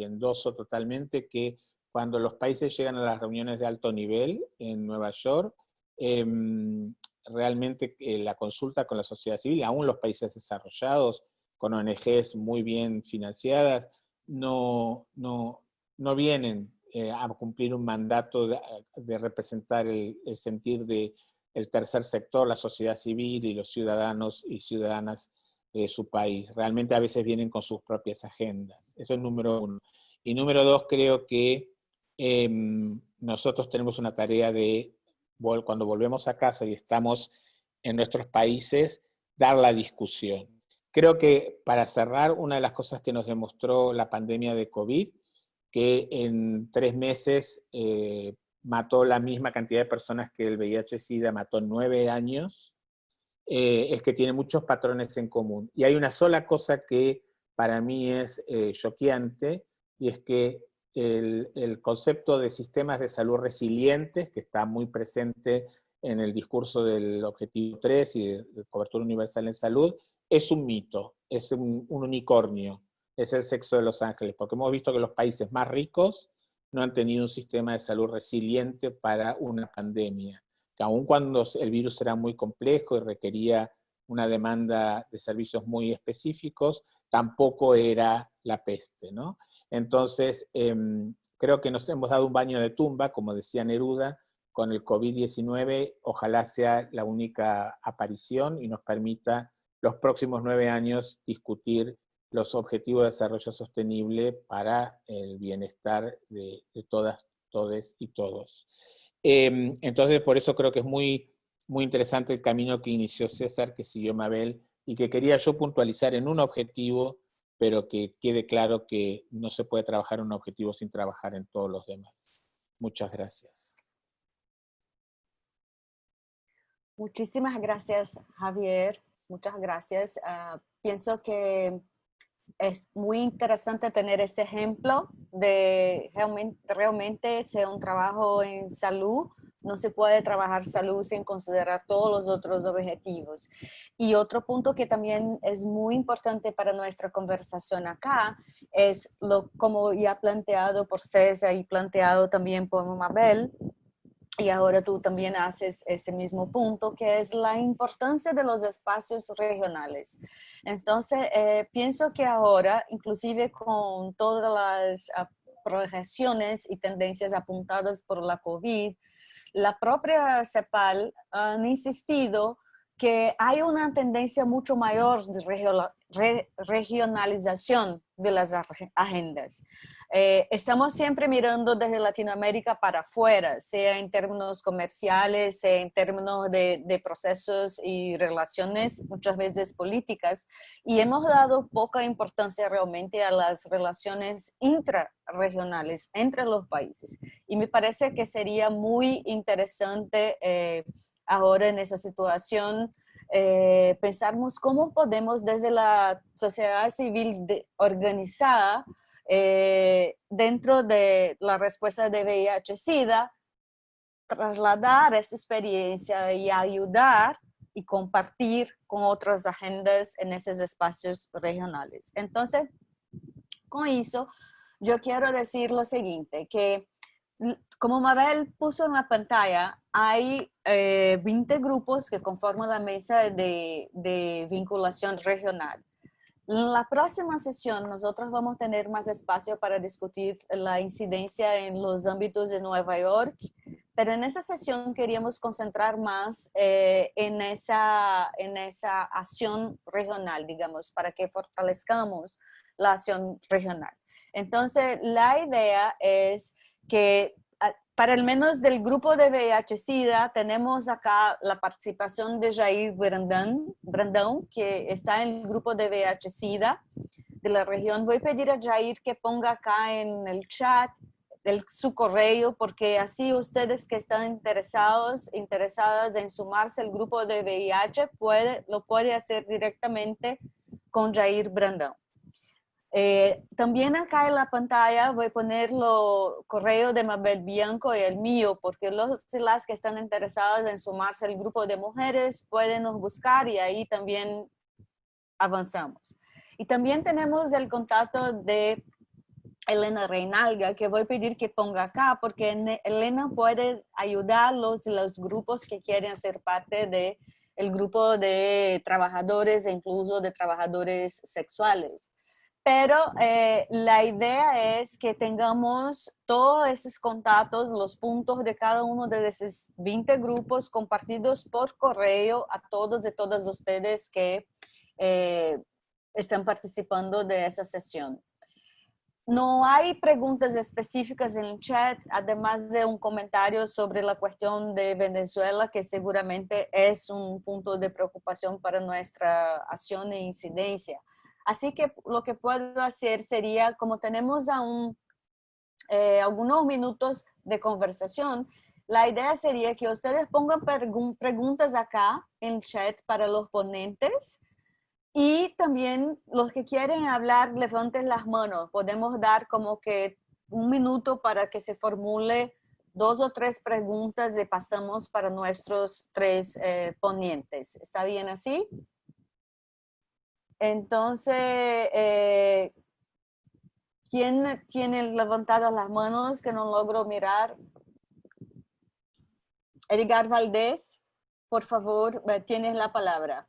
[SPEAKER 4] endoso totalmente que cuando los países llegan a las reuniones de alto nivel en Nueva York, eh, realmente eh, la consulta con la sociedad civil, aún los países desarrollados, con ONGs muy bien financiadas, no, no, no vienen eh, a cumplir un mandato de, de representar el, sentir del el tercer sector, la sociedad civil y los ciudadanos y ciudadanas de su país. Realmente a veces vienen con sus propias agendas. Eso es número uno. Y número dos, creo que eh, nosotros tenemos una tarea de, cuando volvemos a casa y estamos en nuestros países, dar la discusión Creo que para cerrar, una de las cosas que nos demostró la pandemia de COVID, que en tres meses eh, mató la misma cantidad de personas que el VIH-Sida mató nueve años, eh, es que tiene muchos patrones en común. Y hay una sola cosa que para mí es eh, choqueante, y es que el, el, concepto de sistemas de salud resilientes, que está muy presente en el discurso del Objetivo 3 y de, cobertura universal en salud, es un mito, es un, unicornio, es el sexo de los ángeles, porque hemos visto que los países más ricos no han tenido un sistema de salud resiliente para una pandemia, que aun cuando el virus era muy complejo y requería una demanda de servicios muy específicos, tampoco era la peste, ¿no? Entonces, eh, creo que nos hemos dado un baño de tumba, como decía Neruda, con el COVID-19 ojalá sea la única aparición y nos permita los próximos nueve años discutir los objetivos de desarrollo sostenible para el bienestar de, todas, todes y todos. Em, entonces, por eso creo que es muy, muy interesante el camino que inició César, que siguió Mabel, y que quería yo puntualizar en un objetivo, pero que quede claro que no se puede trabajar un objetivo sin trabajar en todos los demás. Muchas gracias.
[SPEAKER 1] Muchísimas gracias, Javier. Muchas gracias. Ah, pienso que es muy interesante tener ese ejemplo de realmente, realmente sea un trabajo en salud. No se puede trabajar salud sin considerar todos los otros objetivos. Y otro punto que también es muy importante para nuestra conversación acá es lo como ya planteado por César y planteado también por Mabel, y ahora tú también haces ese mismo punto, que es la importancia de los espacios regionales. Entonces, eh, pienso que ahora, inclusive con todas las ah, proyecciones y tendencias apuntadas por la COVID, la propia CEPAL han insistido que hay una tendencia mucho mayor de regionalización de las agendas. Eh, estamos siempre mirando desde Latinoamérica para afuera, sea en términos comerciales, sea en términos de, procesos y relaciones, muchas veces políticas, y hemos dado poca importancia realmente a las relaciones intrarregionales entre los países. Y me parece que sería muy interesante eh, ahora en esa situación eh, pensarmos cómo podemos desde la sociedad civil organizada eh, dentro de la respuesta de VIH-Sida, trasladar esa experiencia y ayudar y compartir con otras agendas en esos espacios regionales. Entonces, con eso, yo quiero decir lo siguiente, que como Mabel puso en la pantalla, hay 20 eh, grupos que conforman la mesa de, de vinculación regional. En la próxima sesión nosotros vamos a tener más espacio para discutir la incidencia en los ámbitos de Nueva York, pero en esa sesión queríamos concentrar más eh, en, esa, en esa acción regional, digamos, para que fortalezcamos la acción regional. Entonces, la idea es que para el menos del grupo de VIH-Sida, tenemos acá la participación de Jair Brandão, Brandão, que está en el grupo de VIH-Sida de la región. Voy a pedir a Jair que ponga acá en el chat el, su correo, porque así ustedes que están interesados, interesadas en sumarse al grupo de VIH, puede, lo puede hacer directamente con Jair Brandão. Eh, también acá en la pantalla voy a poner los correo de Mabel Bianco y el mío, porque los las que están interesados en sumarse al grupo de mujeres pueden nos buscar y ahí también avanzamos. Y también tenemos el contacto de Elena Reinalga, que voy a pedir que ponga acá, porque Elena puede ayudar los, grupos que quieren ser parte de el grupo de trabajadores e incluso de trabajadores sexuales pero eh, la idea es que tengamos todos esos contactos, los puntos de cada uno de esos 20 grupos compartidos por correo a todos y todas ustedes que eh, están participando de esa sesión. No hay preguntas específicas en el chat, además de un comentario sobre la cuestión de Venezuela, que seguramente es un punto de preocupación para nuestra acción e incidencia. Así que lo que puedo hacer sería, como tenemos aún eh, algunos minutos de conversación, la idea sería que ustedes pongan preguntas acá en chat para los ponentes y también los que quieren hablar levanten las manos. Podemos dar como que un minuto para que se formule dos o tres preguntas y pasamos para nuestros tres eh, ponentes. ¿Está bien así? Entonces, eh, ¿quién tiene levantadas las manos que no logro mirar? Edgar Valdés, por favor, tienes la palabra.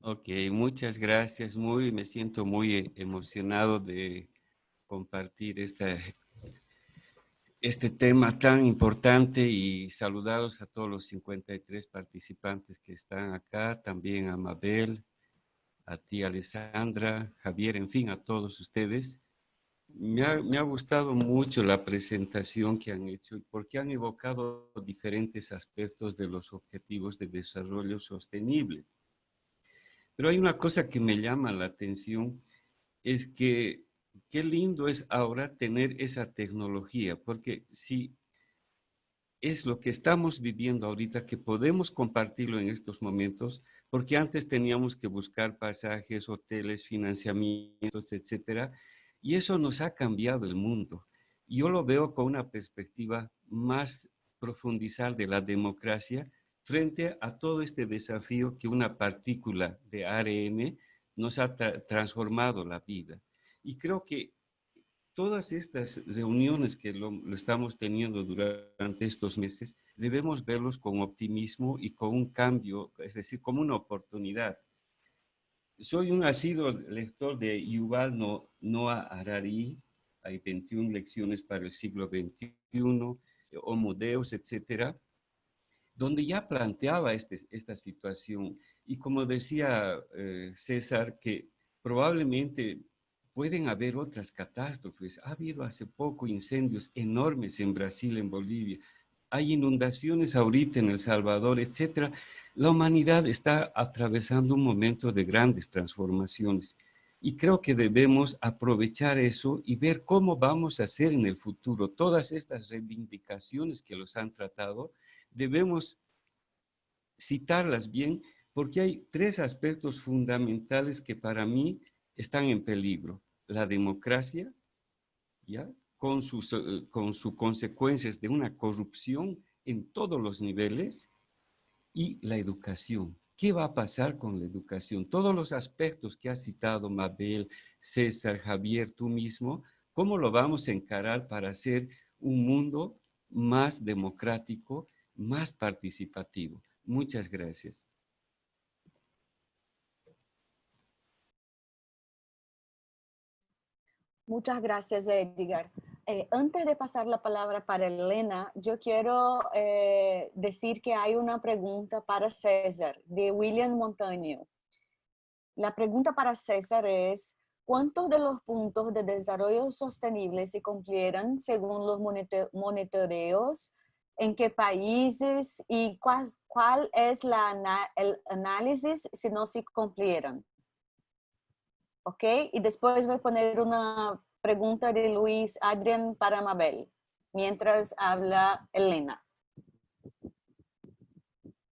[SPEAKER 5] Ok, muchas gracias. Muy, me siento muy emocionado de compartir esta este tema tan importante y saludados a todos los 53 participantes que están acá, también a Mabel, a ti Alessandra, Javier, en fin, a todos ustedes. Me ha, me ha, gustado mucho la presentación que han hecho porque han evocado diferentes aspectos de los objetivos de desarrollo sostenible. Pero hay una cosa que me llama la atención, es que qué lindo es ahora tener esa tecnología, porque si es lo que estamos viviendo ahorita, que podemos compartirlo en estos momentos, porque antes teníamos que buscar pasajes, hoteles, financiamientos, etcétera, y eso nos ha cambiado el mundo. Yo lo veo con una perspectiva más profundizar de la democracia frente a todo este desafío que una partícula de ARN nos ha tra transformado la vida. Y creo que todas estas reuniones que lo, lo, estamos teniendo durante estos meses, debemos verlos con optimismo y con un cambio, es decir, como una oportunidad. Soy un asiduo lector de Yuval Noah Harari, hay 21 lecciones para el siglo XXI, Homo Deus, etcétera, donde ya planteaba este, esta situación. Y como decía eh, César, que probablemente pueden haber otras catástrofes. Ha habido hace poco incendios enormes en Brasil, en Bolivia. Hay inundaciones ahorita en El Salvador, etc. La humanidad está atravesando un momento de grandes transformaciones. Y creo que debemos aprovechar eso y ver cómo vamos a hacer en el futuro. Todas estas reivindicaciones que los han tratado, debemos citarlas bien, porque hay tres aspectos fundamentales que para mí están en peligro la democracia, ¿ya? Con, sus, eh, con sus consecuencias de una corrupción en todos los niveles y la educación. ¿Qué va a pasar con la educación? Todos los aspectos que ha citado Mabel, César, Javier, tú mismo, ¿cómo lo vamos a encarar para hacer un mundo más democrático, más participativo? Muchas gracias.
[SPEAKER 1] Muchas gracias, Edgar. Eh, antes de pasar la palabra para Elena, yo quiero eh, decir que hay una pregunta para César, de William Montaño. La pregunta para César es, ¿cuántos de los puntos de desarrollo sostenible se cumplieran según los monitoreos? ¿En qué países? ¿Y cuál, es el análisis si no se cumplieran? ¿Ok? Y después voy a poner una pregunta de Luis Adrián para Mabel, mientras habla Elena.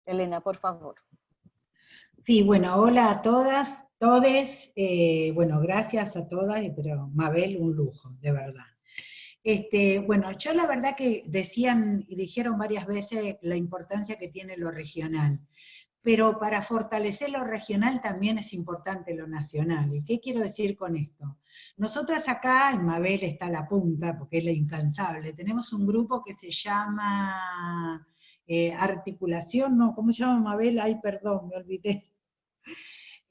[SPEAKER 1] Elena, por favor.
[SPEAKER 6] Sí, bueno, hola a todas, todes, eh, bueno, gracias a todas, pero Mabel, un lujo, de verdad. Este, bueno, yo la verdad que decían y dijeron varias veces la importancia que tiene lo regional pero para fortalecer lo regional también es importante lo nacional. ¿Y qué quiero decir con esto? Nosotras acá, en Mabel está la punta, porque es la incansable, tenemos un grupo que se llama eh, Articulación, no, ¿cómo se llama Mabel? Ay, perdón, me olvidé.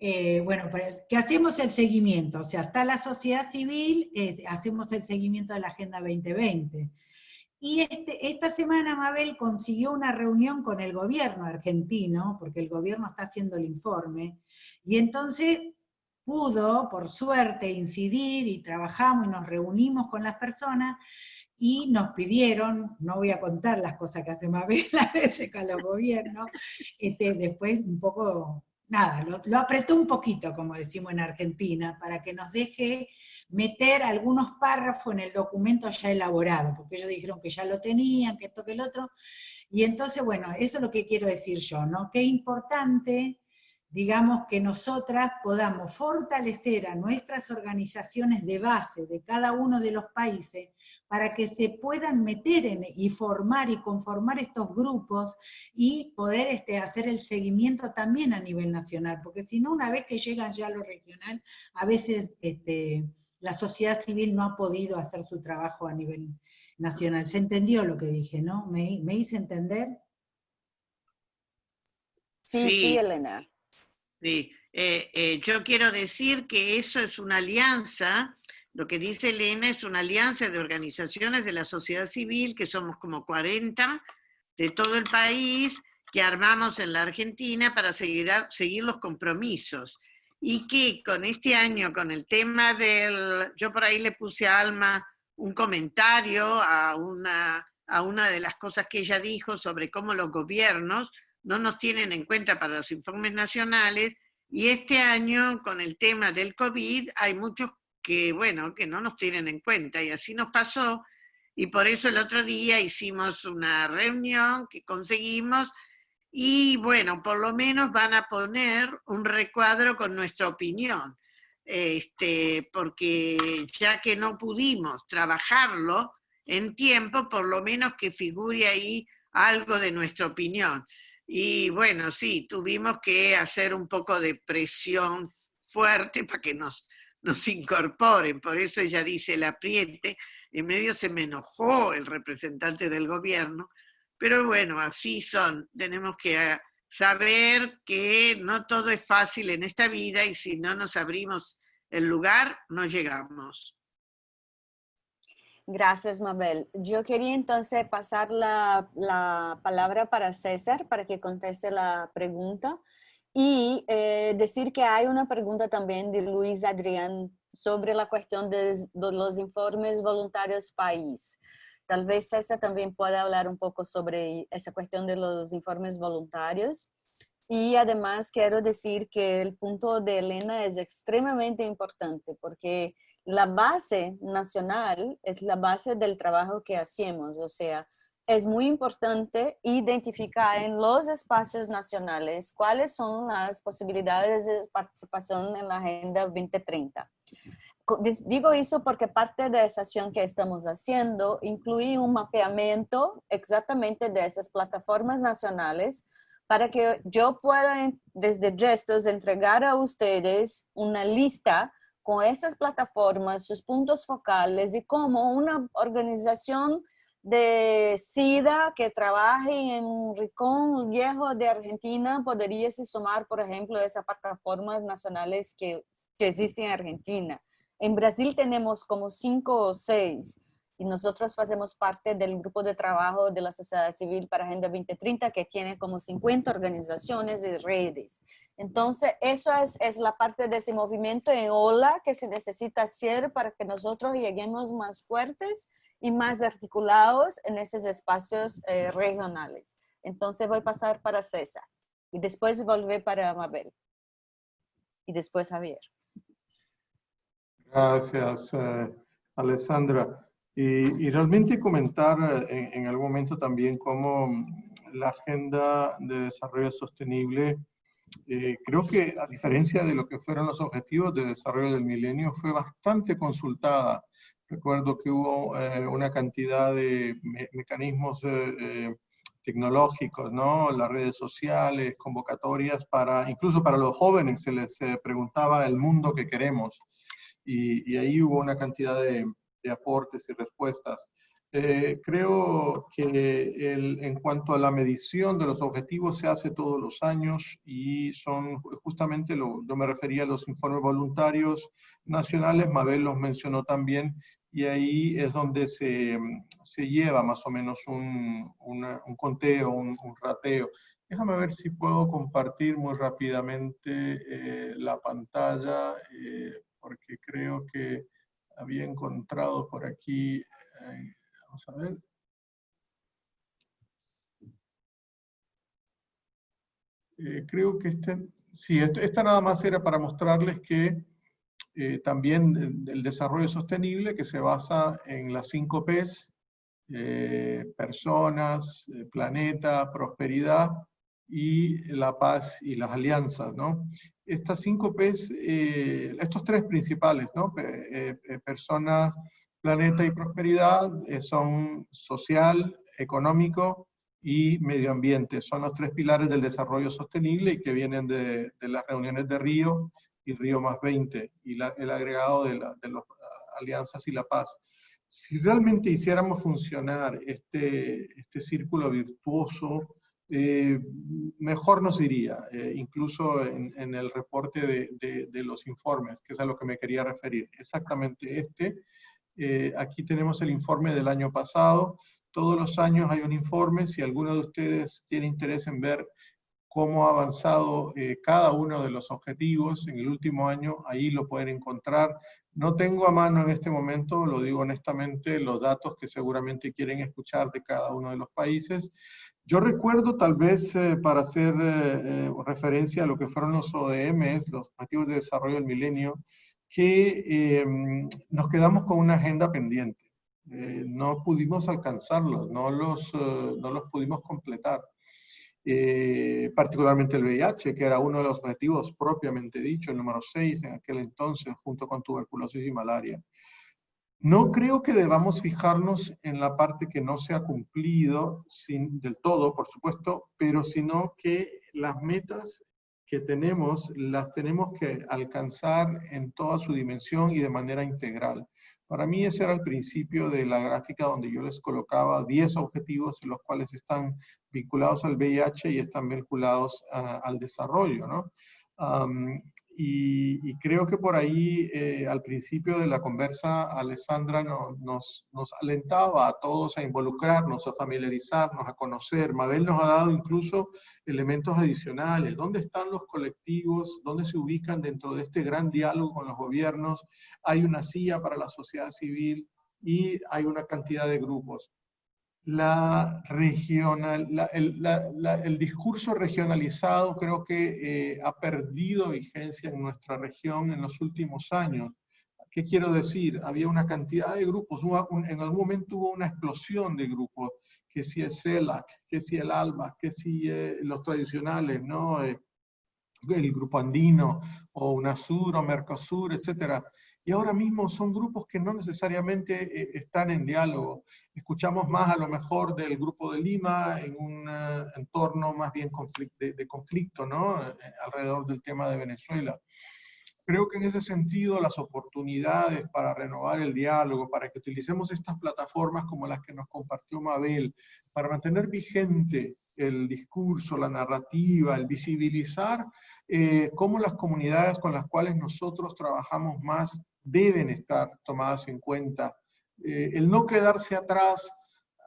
[SPEAKER 6] Eh, bueno, pues, que hacemos el seguimiento, o sea, está la sociedad civil, eh, hacemos el seguimiento de la Agenda 2020. Y este, esta semana Mabel consiguió una reunión con el gobierno argentino, porque el gobierno está haciendo el informe, y entonces pudo, por suerte, incidir y trabajamos y nos reunimos con las personas y nos pidieron, no voy a contar las cosas que hace Mabel (laughs) a veces con los gobiernos, este, después un poco, nada, lo, lo apretó un poquito, como decimos en Argentina, para que nos deje meter algunos párrafos en el documento ya elaborado, porque ellos dijeron que ya lo tenían, que esto, que el otro, y entonces, bueno, eso es lo que quiero decir yo, ¿no? Qué importante, digamos, que nosotras podamos fortalecer a nuestras organizaciones de base de cada uno de los países para que se puedan meter en, y formar y conformar estos grupos y poder este, hacer el seguimiento también a nivel nacional, porque si no, una vez que llegan ya a lo regional, a veces este, la sociedad civil no ha podido hacer su trabajo a nivel nacional. Se entendió lo que dije, ¿no? ¿Me, hice entender?
[SPEAKER 1] Sí, sí, Elena.
[SPEAKER 3] Sí, eh, eh, yo quiero decir que eso es una alianza Lo que dice Elena es una alianza de organizaciones de la sociedad civil, que somos como 40 de todo el país, que armamos en la Argentina para seguir, seguir los compromisos. Y que con este año, con el tema del... Yo por ahí le puse a Alma un comentario a una, a una de las cosas que ella dijo sobre cómo los gobiernos no nos tienen en cuenta para los informes nacionales, y este año con el tema del COVID hay muchos que, bueno, que no nos tienen en cuenta, y así nos pasó, y por eso el otro día hicimos una reunión que conseguimos y bueno, por lo menos van a poner un recuadro con nuestra opinión, este, porque ya que no pudimos trabajarlo en tiempo, por lo menos que figure ahí algo de nuestra opinión. Y bueno, sí, tuvimos que hacer un poco de presión fuerte para que nos, nos incorporen, por eso ella dice el apriete, en medio se me enojó el representante del gobierno, pero bueno, así son. Tenemos que ah, saber que no todo es fácil en esta vida y si no nos abrimos el lugar, no llegamos.
[SPEAKER 1] Gracias, Mabel. Yo quería entonces pasar la, palabra para César para que conteste la pregunta y eh, decir que hay una pregunta también de Luis Adrián sobre la cuestión de, de los informes voluntarios país. Tal vez César también pueda hablar un poco sobre esa cuestión de los informes voluntarios. Y además quiero decir que el punto de Elena es extremadamente importante porque la base nacional es la base del trabajo que hacemos. O sea, es muy importante identificar en los espacios nacionales cuáles son las posibilidades de participación en la Agenda 2030 digo eso porque parte de esa acción que estamos haciendo incluye un mapeamiento exactamente de esas plataformas nacionales para que yo pueda desde Gestos entregar a ustedes una lista con esas plataformas, sus puntos focales y cómo una organización de SIDA que trabaje en Ricón Viejo de Argentina podría se sumar, por ejemplo, a esas plataformas nacionales que, que existen en Argentina. En Brasil tenemos como cinco o seis y nosotros hacemos parte del grupo de trabajo de la sociedad civil para Agenda 2030 que tiene como 50 organizaciones y redes. Entonces, eso es, es la parte de ese movimiento en ola que se necesita hacer para que nosotros lleguemos más fuertes y más articulados en esos espacios eh, regionales. Entonces voy a pasar para César y después volver para Mabel y después Javier.
[SPEAKER 2] Gracias, eh, Alessandra. Y, realmente comentar eh, en, algún momento también cómo la Agenda de Desarrollo Sostenible, eh, creo que a diferencia de lo que fueron los objetivos de desarrollo del milenio, fue bastante consultada. Recuerdo que hubo una cantidad de mecanismos tecnológicos, ¿no? Las redes sociales, convocatorias para, incluso para los jóvenes se les preguntaba el mundo que queremos y, ahí hubo una cantidad de, aportes y respuestas. Eh, creo que en cuanto a la medición de los objetivos se hace todos los años y son justamente, lo, yo me refería a los informes voluntarios nacionales, Mabel los mencionó también, y ahí es donde se, se lleva más o menos un, un conteo, un, rateo. Déjame ver si puedo compartir muy rápidamente eh, la pantalla. Eh, porque creo que había encontrado por aquí, eh, vamos a ver. Eh, creo que este, sí, esta nada más era para mostrarles que eh, también el desarrollo sostenible que se basa en las cinco Ps, personas, planeta, prosperidad y la paz y las alianzas, ¿no? Estas cinco P's, eh, estos tres principales, ¿no? Eh, eh, personas, planeta y prosperidad, son social, económico y medio ambiente. Son los tres pilares del desarrollo sostenible y que vienen de, las reuniones de Río y Río más 20 y el agregado de, las alianzas y la paz. Si realmente hiciéramos funcionar este, este círculo virtuoso eh, mejor nos iría, eh, incluso en, el reporte de, los informes, que es a lo que me quería referir. Exactamente este. Eh, aquí tenemos el informe del año pasado. Todos los años hay un informe. Si alguno de ustedes tiene interés en ver cómo ha avanzado cada uno de los objetivos en el último año, ahí lo pueden encontrar. No tengo a mano en este momento, lo digo honestamente, los datos que seguramente quieren escuchar de cada uno de los países, yo recuerdo tal vez eh, para hacer eh, eh, referencia a lo que fueron los ODMs, los Objetivos de Desarrollo del Milenio, que nos quedamos con una agenda pendiente. no pudimos alcanzarlos, no los, no los pudimos completar. Particularmente el VIH, que era uno de los objetivos propiamente dicho, el número 6 en aquel entonces, junto con tuberculosis y malaria. No creo que debamos fijarnos en la parte que no se ha cumplido sin, del todo, por supuesto, pero sino que las metas que tenemos las tenemos que alcanzar en toda su dimensión y de manera integral. Para mí ese era el principio de la gráfica donde yo les colocaba 10 objetivos en los cuales están vinculados al VIH y están vinculados al desarrollo. ¿no? Y, creo que por ahí, eh, al principio de la conversa, Alessandra nos, nos, alentaba a todos a involucrarnos, a familiarizarnos, a conocer. Mabel nos ha dado incluso elementos adicionales. ¿Dónde están los colectivos? ¿Dónde se ubican dentro de este gran diálogo con los gobiernos? Hay una silla para la sociedad civil y hay una cantidad de grupos la regional, el, discurso regionalizado creo que eh, ha perdido vigencia en nuestra región en los últimos años. ¿Qué quiero decir? Había una cantidad de grupos, en algún momento hubo una explosión de grupos, que si el CELAC, que si el ALBA, que si eh, los tradicionales, ¿no? Eh, el grupo andino, o UNASUR, o Mercosur, etcétera y ahora mismo son grupos que no necesariamente eh, están en diálogo. Escuchamos más a lo mejor del grupo de Lima en un eh, entorno más bien de, conflicto, ¿no? Eh, alrededor del tema de Venezuela. Creo que en ese sentido las oportunidades para renovar el diálogo, para que utilicemos estas plataformas como las que nos compartió Mabel, para mantener vigente el discurso, la narrativa, el visibilizar cómo las comunidades con las cuales nosotros trabajamos más deben estar tomadas en cuenta. Eh, el no quedarse atrás,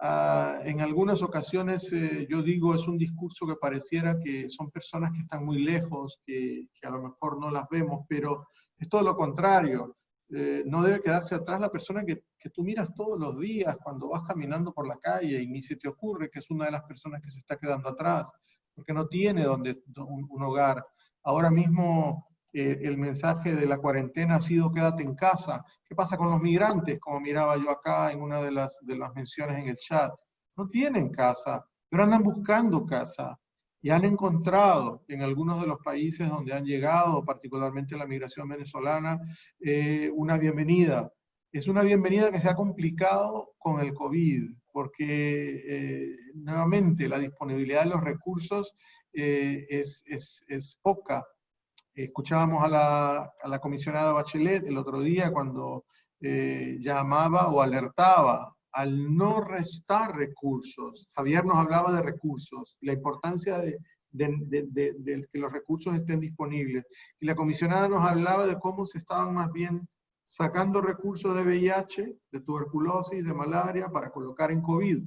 [SPEAKER 2] ah, en algunas ocasiones eh, yo digo es un discurso que pareciera que son personas que están muy lejos, que, a lo mejor no las vemos, pero es todo lo contrario. Eh, no debe quedarse atrás la persona que, tú miras todos los días cuando vas caminando por la calle y ni se te ocurre que es una de las personas que se está quedando atrás, porque no tiene donde, un hogar. Ahora mismo eh, el mensaje de la cuarentena ha sido quédate en casa. ¿Qué pasa con los migrantes? Como miraba yo acá en una de las, de menciones en el chat. No tienen casa, pero andan buscando casa y han encontrado en algunos de los países donde han llegado, particularmente la migración venezolana, eh, una bienvenida. Es una bienvenida que se ha complicado con el COVID, porque eh, nuevamente la disponibilidad de los recursos es poca Escuchábamos a la, comisionada Bachelet el otro día cuando eh, llamaba o alertaba al no restar recursos. Javier nos hablaba de recursos, la importancia de, que los recursos estén disponibles. Y la comisionada nos hablaba de cómo se estaban más bien sacando recursos de VIH, de tuberculosis, de malaria, para colocar en COVID.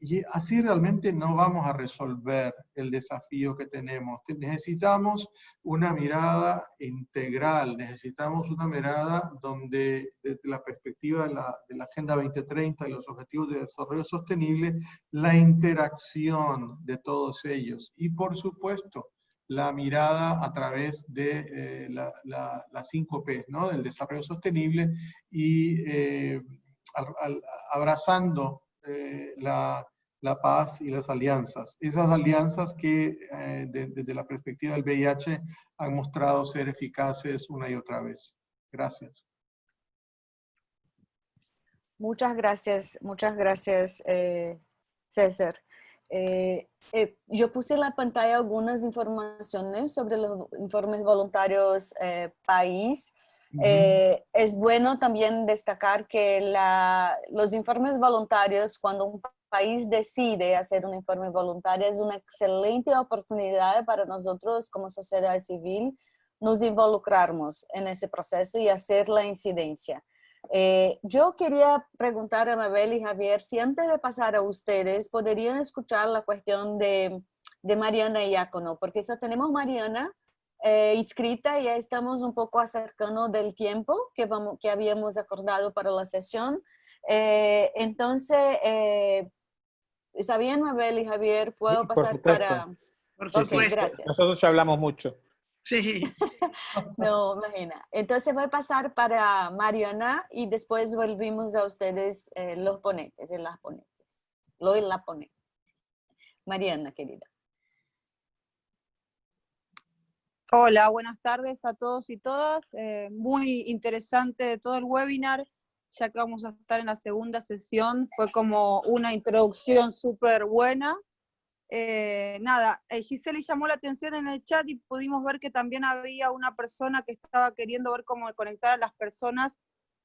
[SPEAKER 2] Y así realmente no vamos a resolver el desafío que tenemos. Necesitamos una mirada integral, necesitamos una mirada donde desde la perspectiva de la, de la Agenda 2030 y los Objetivos de Desarrollo Sostenible, la interacción de todos ellos. Y por supuesto, la mirada a través de eh, las la, 5 P, ¿no? del desarrollo sostenible y eh, abrazando eh, la, la, paz y las alianzas. Esas alianzas que eh, desde la perspectiva del VIH han mostrado ser eficaces una y otra vez. Gracias.
[SPEAKER 1] Muchas gracias, muchas gracias, eh, César. yo puse en la pantalla algunas informaciones sobre los informes voluntarios país. Eh, es bueno también destacar que los informes voluntarios, cuando un país decide hacer un informe voluntario, es una excelente oportunidad para nosotros como sociedad civil nos involucrarnos en ese proceso y hacer la incidencia. Eh, yo quería preguntar a Mabel y Javier si antes de pasar a ustedes podrían escuchar la cuestión de, de Mariana Iacono, porque eso tenemos Mariana eh, inscrita y ya estamos un poco acercando del tiempo que, vamos, que habíamos acordado para la sesión. Eh, entonces, ¿está bien Mabel y Javier? ¿Puedo pasar para...?
[SPEAKER 4] Por gracias. Nosotros ya hablamos mucho.
[SPEAKER 3] Sí. (laughs)
[SPEAKER 1] no, imagina. Entonces voy a pasar para Mariana y después volvimos a ustedes eh, los ponentes y las ponentes. Lo y la ponente. Mariana, querida.
[SPEAKER 7] Hola, buenas tardes a todos y todas. Eh, muy interesante todo el webinar, ya que vamos a estar en la segunda sesión. Fue como una introducción súper buena eh, nada, eh, Giselle llamó la atención en el chat y pudimos ver que también había una persona que estaba queriendo ver cómo conectar a las personas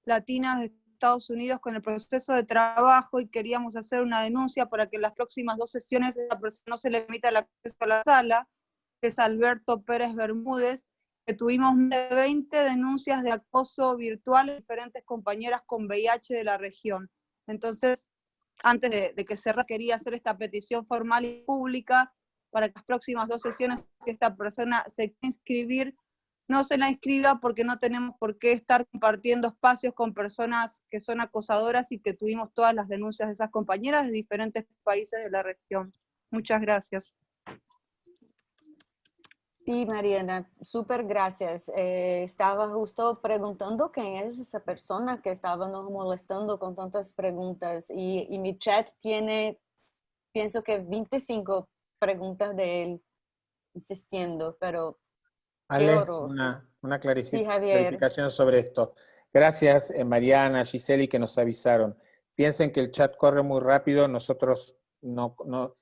[SPEAKER 7] latinas de Estados Unidos con el proceso de trabajo y queríamos hacer una denuncia para que en las próximas dos sesiones esa persona no se le limita el acceso a la sala, que es Alberto Pérez Bermúdez, que tuvimos más de 20 denuncias de acoso virtual de diferentes compañeras con VIH de la región. Entonces, antes de, que se quería hacer esta petición formal y pública para que las próximas dos sesiones, si esta persona se quiere inscribir, no se la inscriba porque no tenemos por qué estar compartiendo espacios con personas que son acosadoras y que tuvimos todas las denuncias de esas compañeras de diferentes países de la región. Muchas gracias.
[SPEAKER 1] Sí, Mariana, súper gracias. Eh, estaba justo preguntando quién es esa persona que estaba nos molestando con tantas preguntas y, mi chat tiene, pienso que 25 preguntas de él insistiendo, pero
[SPEAKER 4] qué Una, una clarificación sobre esto. Gracias, eh, Mariana, Giseli, que nos avisaron. Piensen que el chat corre muy rápido, nosotros no, no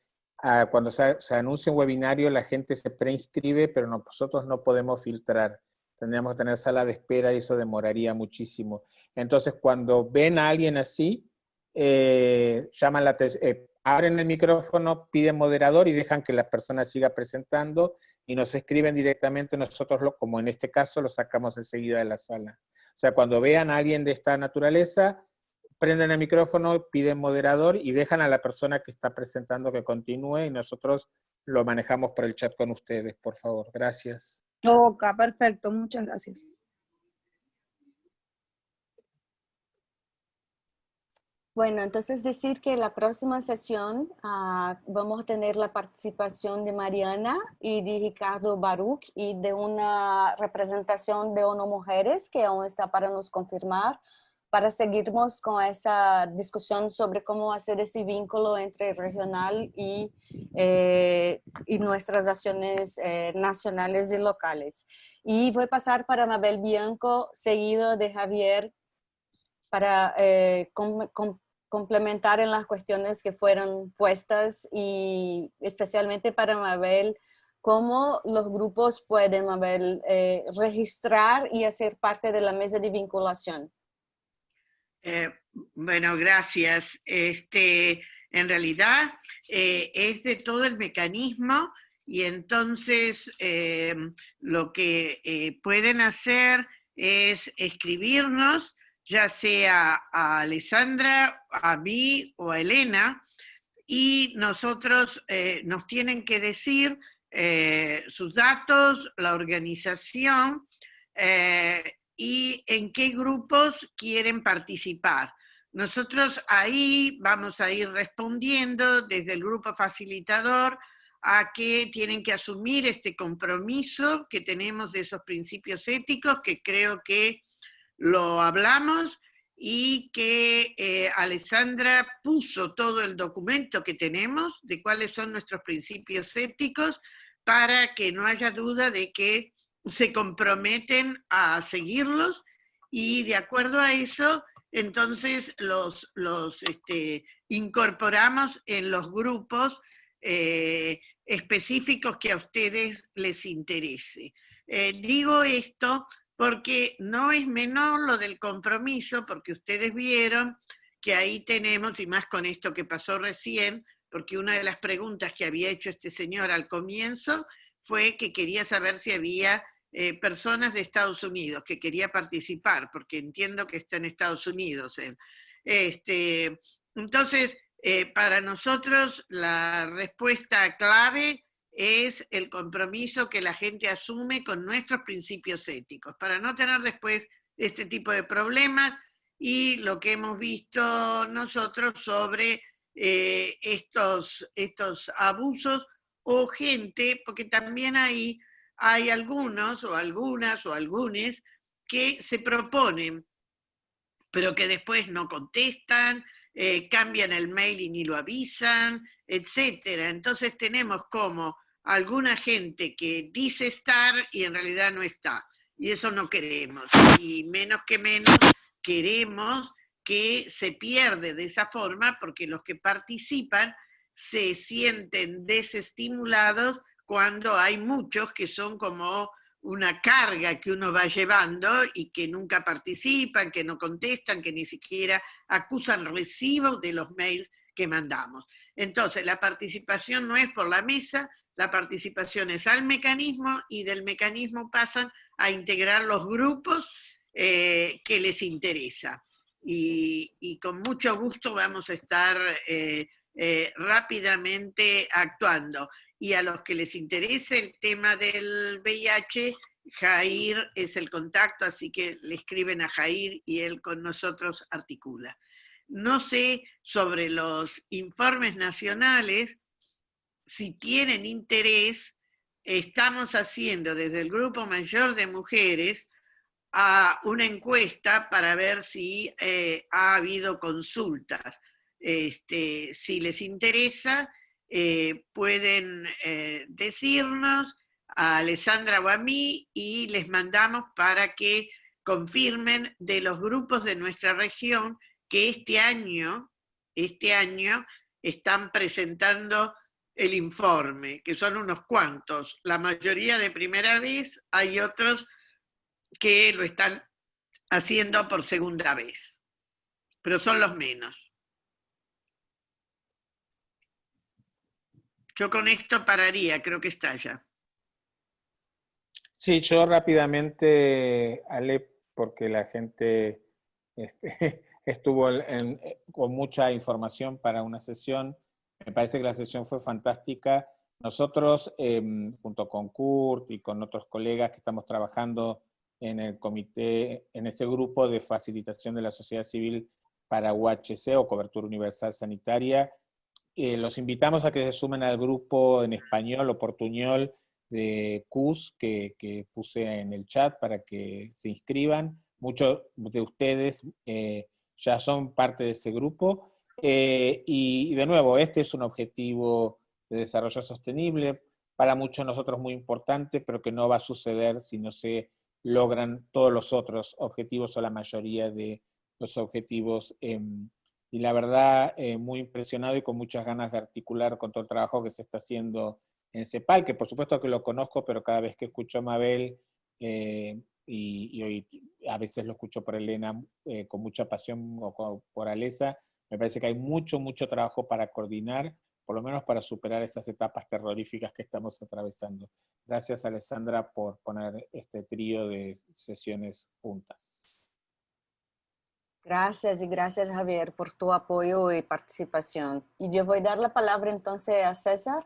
[SPEAKER 4] Cuando se, anuncia un webinario, la gente se preinscribe, pero nosotros no podemos filtrar. Tendríamos que tener sala de espera y eso demoraría muchísimo. Entonces, cuando ven a alguien así, eh, llaman la eh, abren el micrófono, piden moderador y dejan que la persona siga presentando y nos escriben directamente, nosotros, lo, como en este caso, lo sacamos enseguida de la sala. O sea, cuando vean a alguien de esta naturaleza, prenden el micrófono, piden moderador y dejan a la persona que está presentando que continúe y nosotros lo manejamos por el chat con ustedes, por favor. Gracias.
[SPEAKER 7] Ok, perfecto. Muchas gracias.
[SPEAKER 1] Bueno, entonces decir que la próxima sesión ah, vamos a tener la participación de Mariana y de Ricardo Baruch y de una representación de ONU Mujeres que aún está para nos confirmar para seguirnos con esa discusión sobre cómo hacer ese vínculo entre regional y, eh, y nuestras acciones eh, nacionales y locales. Y voy a pasar para Mabel Bianco, seguido de Javier, para eh, complementar en las cuestiones que fueron puestas y especialmente para Mabel, cómo los grupos pueden, Mabel, registrar y hacer parte de la mesa de vinculación.
[SPEAKER 3] Eh, bueno, gracias. Este, en realidad eh, es de todo el mecanismo y entonces eh, lo que pueden hacer es escribirnos, ya sea a Alessandra, a mí o a Elena, y nosotros nos tienen que decir sus datos, la organización, y en qué grupos quieren participar. Nosotros ahí vamos a ir respondiendo desde el grupo facilitador a que tienen que asumir este compromiso que tenemos de esos principios éticos, que creo que lo hablamos y que eh, Alessandra puso todo el documento que tenemos de cuáles son nuestros principios éticos para que no haya duda de que se comprometen a seguirlos y de acuerdo a eso, entonces los, los este, incorporamos en los grupos eh, específicos que a ustedes les interese. Eh, digo esto porque no es menor lo del compromiso, porque ustedes vieron que ahí tenemos, y más con esto que pasó recién, porque una de las preguntas que había hecho este señor al comienzo fue que quería saber si había eh, personas de Estados Unidos, que quería participar, porque entiendo que está en Estados Unidos. Este, entonces, eh, para nosotros la respuesta clave es el compromiso que la gente asume con nuestros principios éticos, para no tener después este tipo de problemas y lo que hemos visto nosotros sobre eh, estos, estos abusos o gente, porque también hay, hay algunos o algunas o algunos que se proponen, pero que después no contestan, eh, cambian el mail y ni lo avisan, etcétera. Entonces tenemos como alguna gente que dice estar y en realidad no está. Y eso no queremos. Y menos que menos queremos que se pierde de esa forma porque los que participan se sienten desestimulados cuando hay muchos que son como una carga que uno va llevando y que nunca participan, que no contestan, que ni siquiera acusan recibo de los mails que mandamos. Entonces, la participación no es por la mesa, la participación es al mecanismo y del mecanismo pasan a integrar los grupos eh, que les interesa. Y, con mucho gusto vamos a estar eh, eh, rápidamente actuando y a los que les interese el tema del VIH, Jair es el contacto, así que le escriben a Jair y él con nosotros articula. No sé sobre los informes nacionales, si tienen interés, estamos haciendo desde el Grupo Mayor de Mujeres una encuesta para ver si eh, ha habido consultas. Este, si les interesa, eh, pueden eh, decirnos a Alessandra o a mí y les mandamos para que confirmen de los grupos de nuestra región que este año, este año están presentando el informe, que son unos cuantos, la mayoría de primera vez, hay otros que lo están haciendo por segunda vez, pero son los menos. Yo con esto pararía, creo que está ya.
[SPEAKER 4] Sí, yo rápidamente, Ale, porque la gente este, (laughs) estuvo con mucha información para una sesión. Me parece que la sesión fue fantástica. Nosotros, em, junto con Kurt y con otros colegas que estamos trabajando en el comité, en este grupo de facilitación de la sociedad civil para UHC o cobertura universal sanitaria, eh, los invitamos a que se sumen al grupo en español o portuñol de CUS que, puse en el chat para que se inscriban. Muchos de ustedes eh, ya son parte de ese grupo. Eh, y, de nuevo, este es un objetivo de desarrollo sostenible, para muchos de nosotros muy importante, pero que no va a suceder si no se logran todos los otros objetivos o la mayoría de los objetivos y la verdad eh, muy impresionado y con muchas ganas de articular con todo el trabajo que se está haciendo en CEPAL, que por supuesto que lo conozco, pero cada vez que escucho a Mabel, eh, y, hoy a veces lo escucho por Elena eh, con mucha pasión o por Alesa, me parece que hay mucho, mucho trabajo para coordinar, por lo menos para superar estas etapas terroríficas que estamos atravesando. Gracias, Alessandra, por poner este trío de sesiones juntas.
[SPEAKER 1] Gracias y gracias Javier por tu apoyo y participación. Y yo voy a dar la palabra entonces a César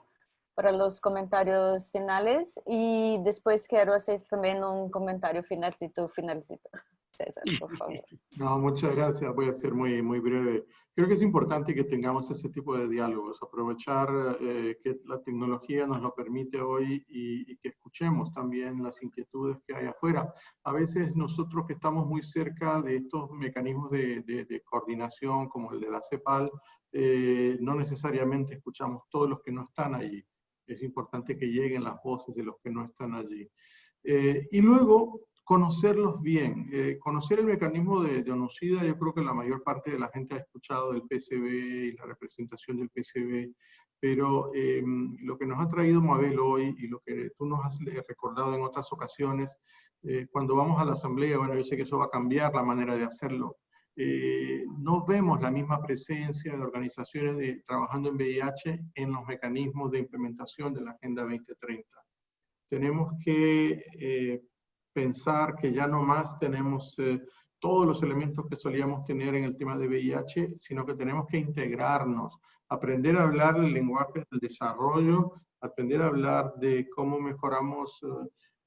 [SPEAKER 1] para los comentarios finales y después quiero hacer también un comentario final si tú finalizito. César, por favor. (laughs)
[SPEAKER 2] No, muchas gracias. Voy a ser muy, muy breve. Creo que es importante que tengamos ese tipo de diálogos, aprovechar eh, que la tecnología nos lo permite hoy y, que escuchemos también las inquietudes que hay afuera. A veces nosotros que estamos muy cerca de estos mecanismos de, de, coordinación como el de la CEPAL, eh, no necesariamente escuchamos todos los que no están allí. Es importante que lleguen las voces de los que no están allí. Eh, y luego, conocerlos bien. Eh, conocer el mecanismo de, ONUCIDA, yo creo que la mayor parte de la gente ha escuchado del PCB y la representación del PCB, pero em, lo que nos ha traído Mabel hoy y lo que tú nos has recordado en otras ocasiones, eh, cuando vamos a la asamblea, bueno, yo sé que eso va a cambiar la manera de hacerlo, eh, no vemos la misma presencia de organizaciones de, trabajando en VIH en los mecanismos de implementación de la Agenda 2030. Tenemos que eh, pensar que ya no más tenemos eh, todos los elementos que solíamos tener en el tema de VIH, sino que tenemos que integrarnos, aprender a hablar el lenguaje del desarrollo, aprender a hablar de cómo mejoramos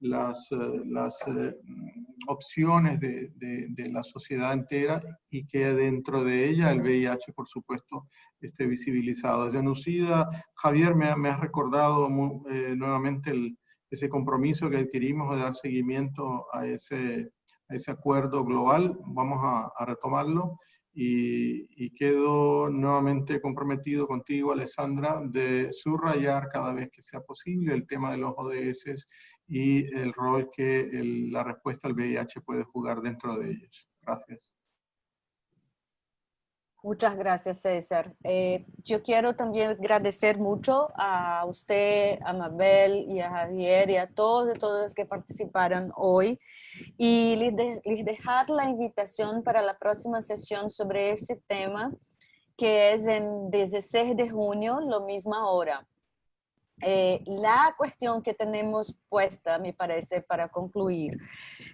[SPEAKER 2] las, eh, las eh, opciones de, de, la sociedad entera y que dentro de ella el VIH, por supuesto, esté visibilizado. Yanucida, Javier, me, me has recordado nuevamente el, ese compromiso que adquirimos de dar seguimiento a ese, a ese acuerdo global. Vamos a, retomarlo y, quedo nuevamente comprometido contigo, Alessandra, de subrayar cada vez que sea posible el tema de los ODS y el rol que la respuesta al VIH puede jugar dentro de ellos. Gracias.
[SPEAKER 1] Muchas gracias, César. Eh, yo quiero también agradecer mucho a usted, a Mabel y a Javier y a todos y todas que participaron hoy y les, dejar la invitación para la próxima sesión sobre ese tema que es en 16 de junio, lo misma hora. Eh, la cuestión que tenemos puesta, me parece, para concluir,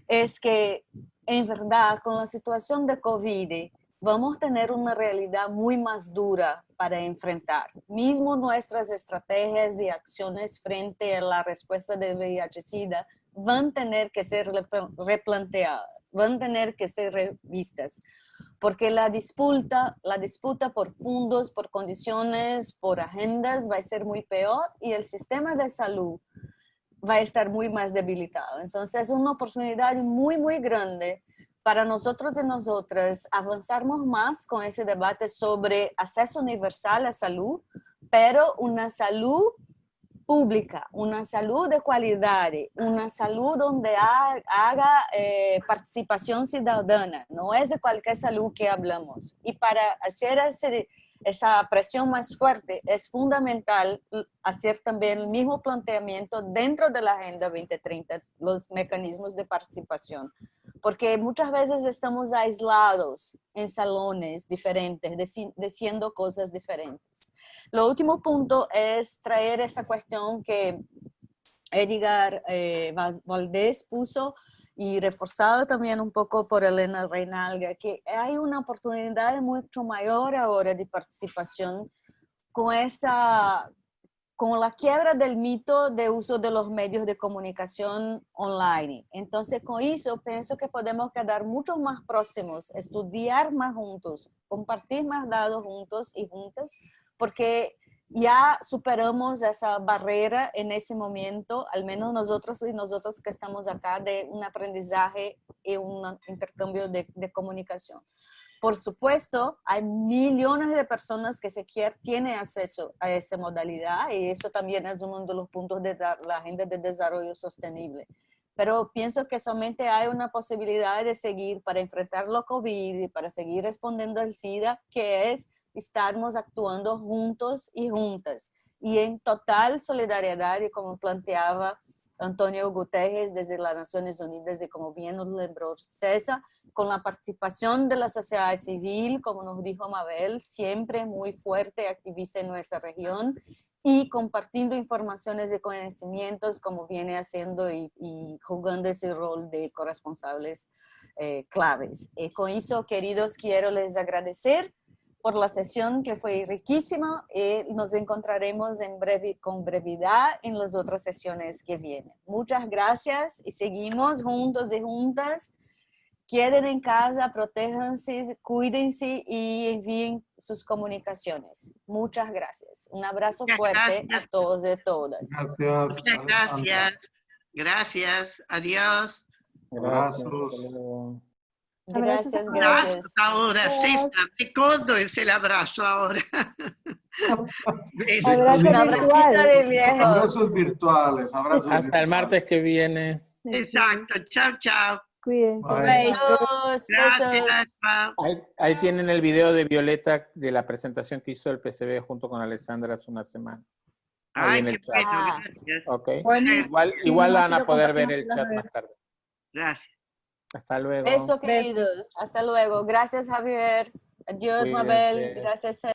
[SPEAKER 1] es que en verdad con la situación de COVID, vamos a tener una realidad muy más dura para enfrentar. Mismo nuestras estrategias y acciones frente a la respuesta de VIH-Sida van a tener que ser replanteadas, van a tener que ser revistas, porque la disputa, la disputa por fondos, por condiciones, por agendas va a ser muy peor y el sistema de salud va a estar muy más debilitado. Entonces es una oportunidad muy, muy grande para nosotros y nosotras avanzarmos más con ese debate sobre acceso universal a salud, pero una salud pública, una salud de calidad, una salud donde haga eh, participación ciudadana, no es de cualquier salud que hablamos. Y para hacer ese, esa presión más fuerte es fundamental hacer también el mismo planteamiento dentro de la Agenda 2030, los mecanismos de participación porque muchas veces estamos aislados en salones diferentes, diciendo cosas diferentes. Lo último punto es traer esa cuestión que Edgar eh, Valdés puso y reforzado también un poco por Elena Reinalga, que hay una oportunidad mucho mayor ahora de participación con esta con la quiebra del mito de uso de los medios de comunicación online. Entonces, con eso, pienso que podemos quedar mucho más próximos, estudiar más juntos, compartir más datos juntos y juntas, porque ya superamos esa barrera en ese momento, al menos nosotros y nosotros que estamos acá, de un aprendizaje y un intercambio de, de comunicación. Por supuesto, hay millones de personas que se quieren, tienen acceso a esa modalidad y eso también es uno de los puntos de la Agenda de Desarrollo Sostenible. Pero pienso que solamente hay una posibilidad de seguir para enfrentar la COVID y para seguir respondiendo al SIDA, que es estarmos actuando juntos y juntas y en total solidaridad y como planteaba Antonio Guterres desde las Naciones Unidas y como bien nos lembró César, con la participación de la sociedad civil, como nos dijo Mabel, siempre muy fuerte activista en nuestra región y compartiendo informaciones y conocimientos como viene haciendo y, jugando ese rol de corresponsables eh, claves. Y con eso, queridos, quiero les agradecer por la sesión que fue riquísima y nos encontraremos en breve, con brevedad en las otras sesiones que vienen. Muchas gracias y seguimos juntos y juntas. Queden en casa, protéjanse, cuídense y envíen sus comunicaciones. Muchas gracias. Un abrazo fuerte a todos y todas.
[SPEAKER 2] Gracias.
[SPEAKER 3] Muchas gracias. Gracias. Adiós.
[SPEAKER 2] Abrazos.
[SPEAKER 1] Gracias, gracias.
[SPEAKER 3] ahora, de codo es el abrazo ahora. (laughs)
[SPEAKER 2] abrazos virtuales, abrazos
[SPEAKER 4] Hasta el martes que viene.
[SPEAKER 3] Exacto, chao, chao.
[SPEAKER 1] Cuídense.
[SPEAKER 3] Gracias,
[SPEAKER 4] ahí, ahí, tienen el video de Violeta de la presentación que hizo el PCB junto con Alessandra hace una semana.
[SPEAKER 3] Ay,
[SPEAKER 4] en el
[SPEAKER 3] qué bueno, gracias.
[SPEAKER 4] Okay. igual igual van a poder ver el chat más tarde.
[SPEAKER 3] Gracias.
[SPEAKER 4] Hasta luego.
[SPEAKER 1] Beso, queridos. Hasta luego. Gracias, Javier. Adiós, Mabel.
[SPEAKER 4] Cuídense.
[SPEAKER 1] Gracias.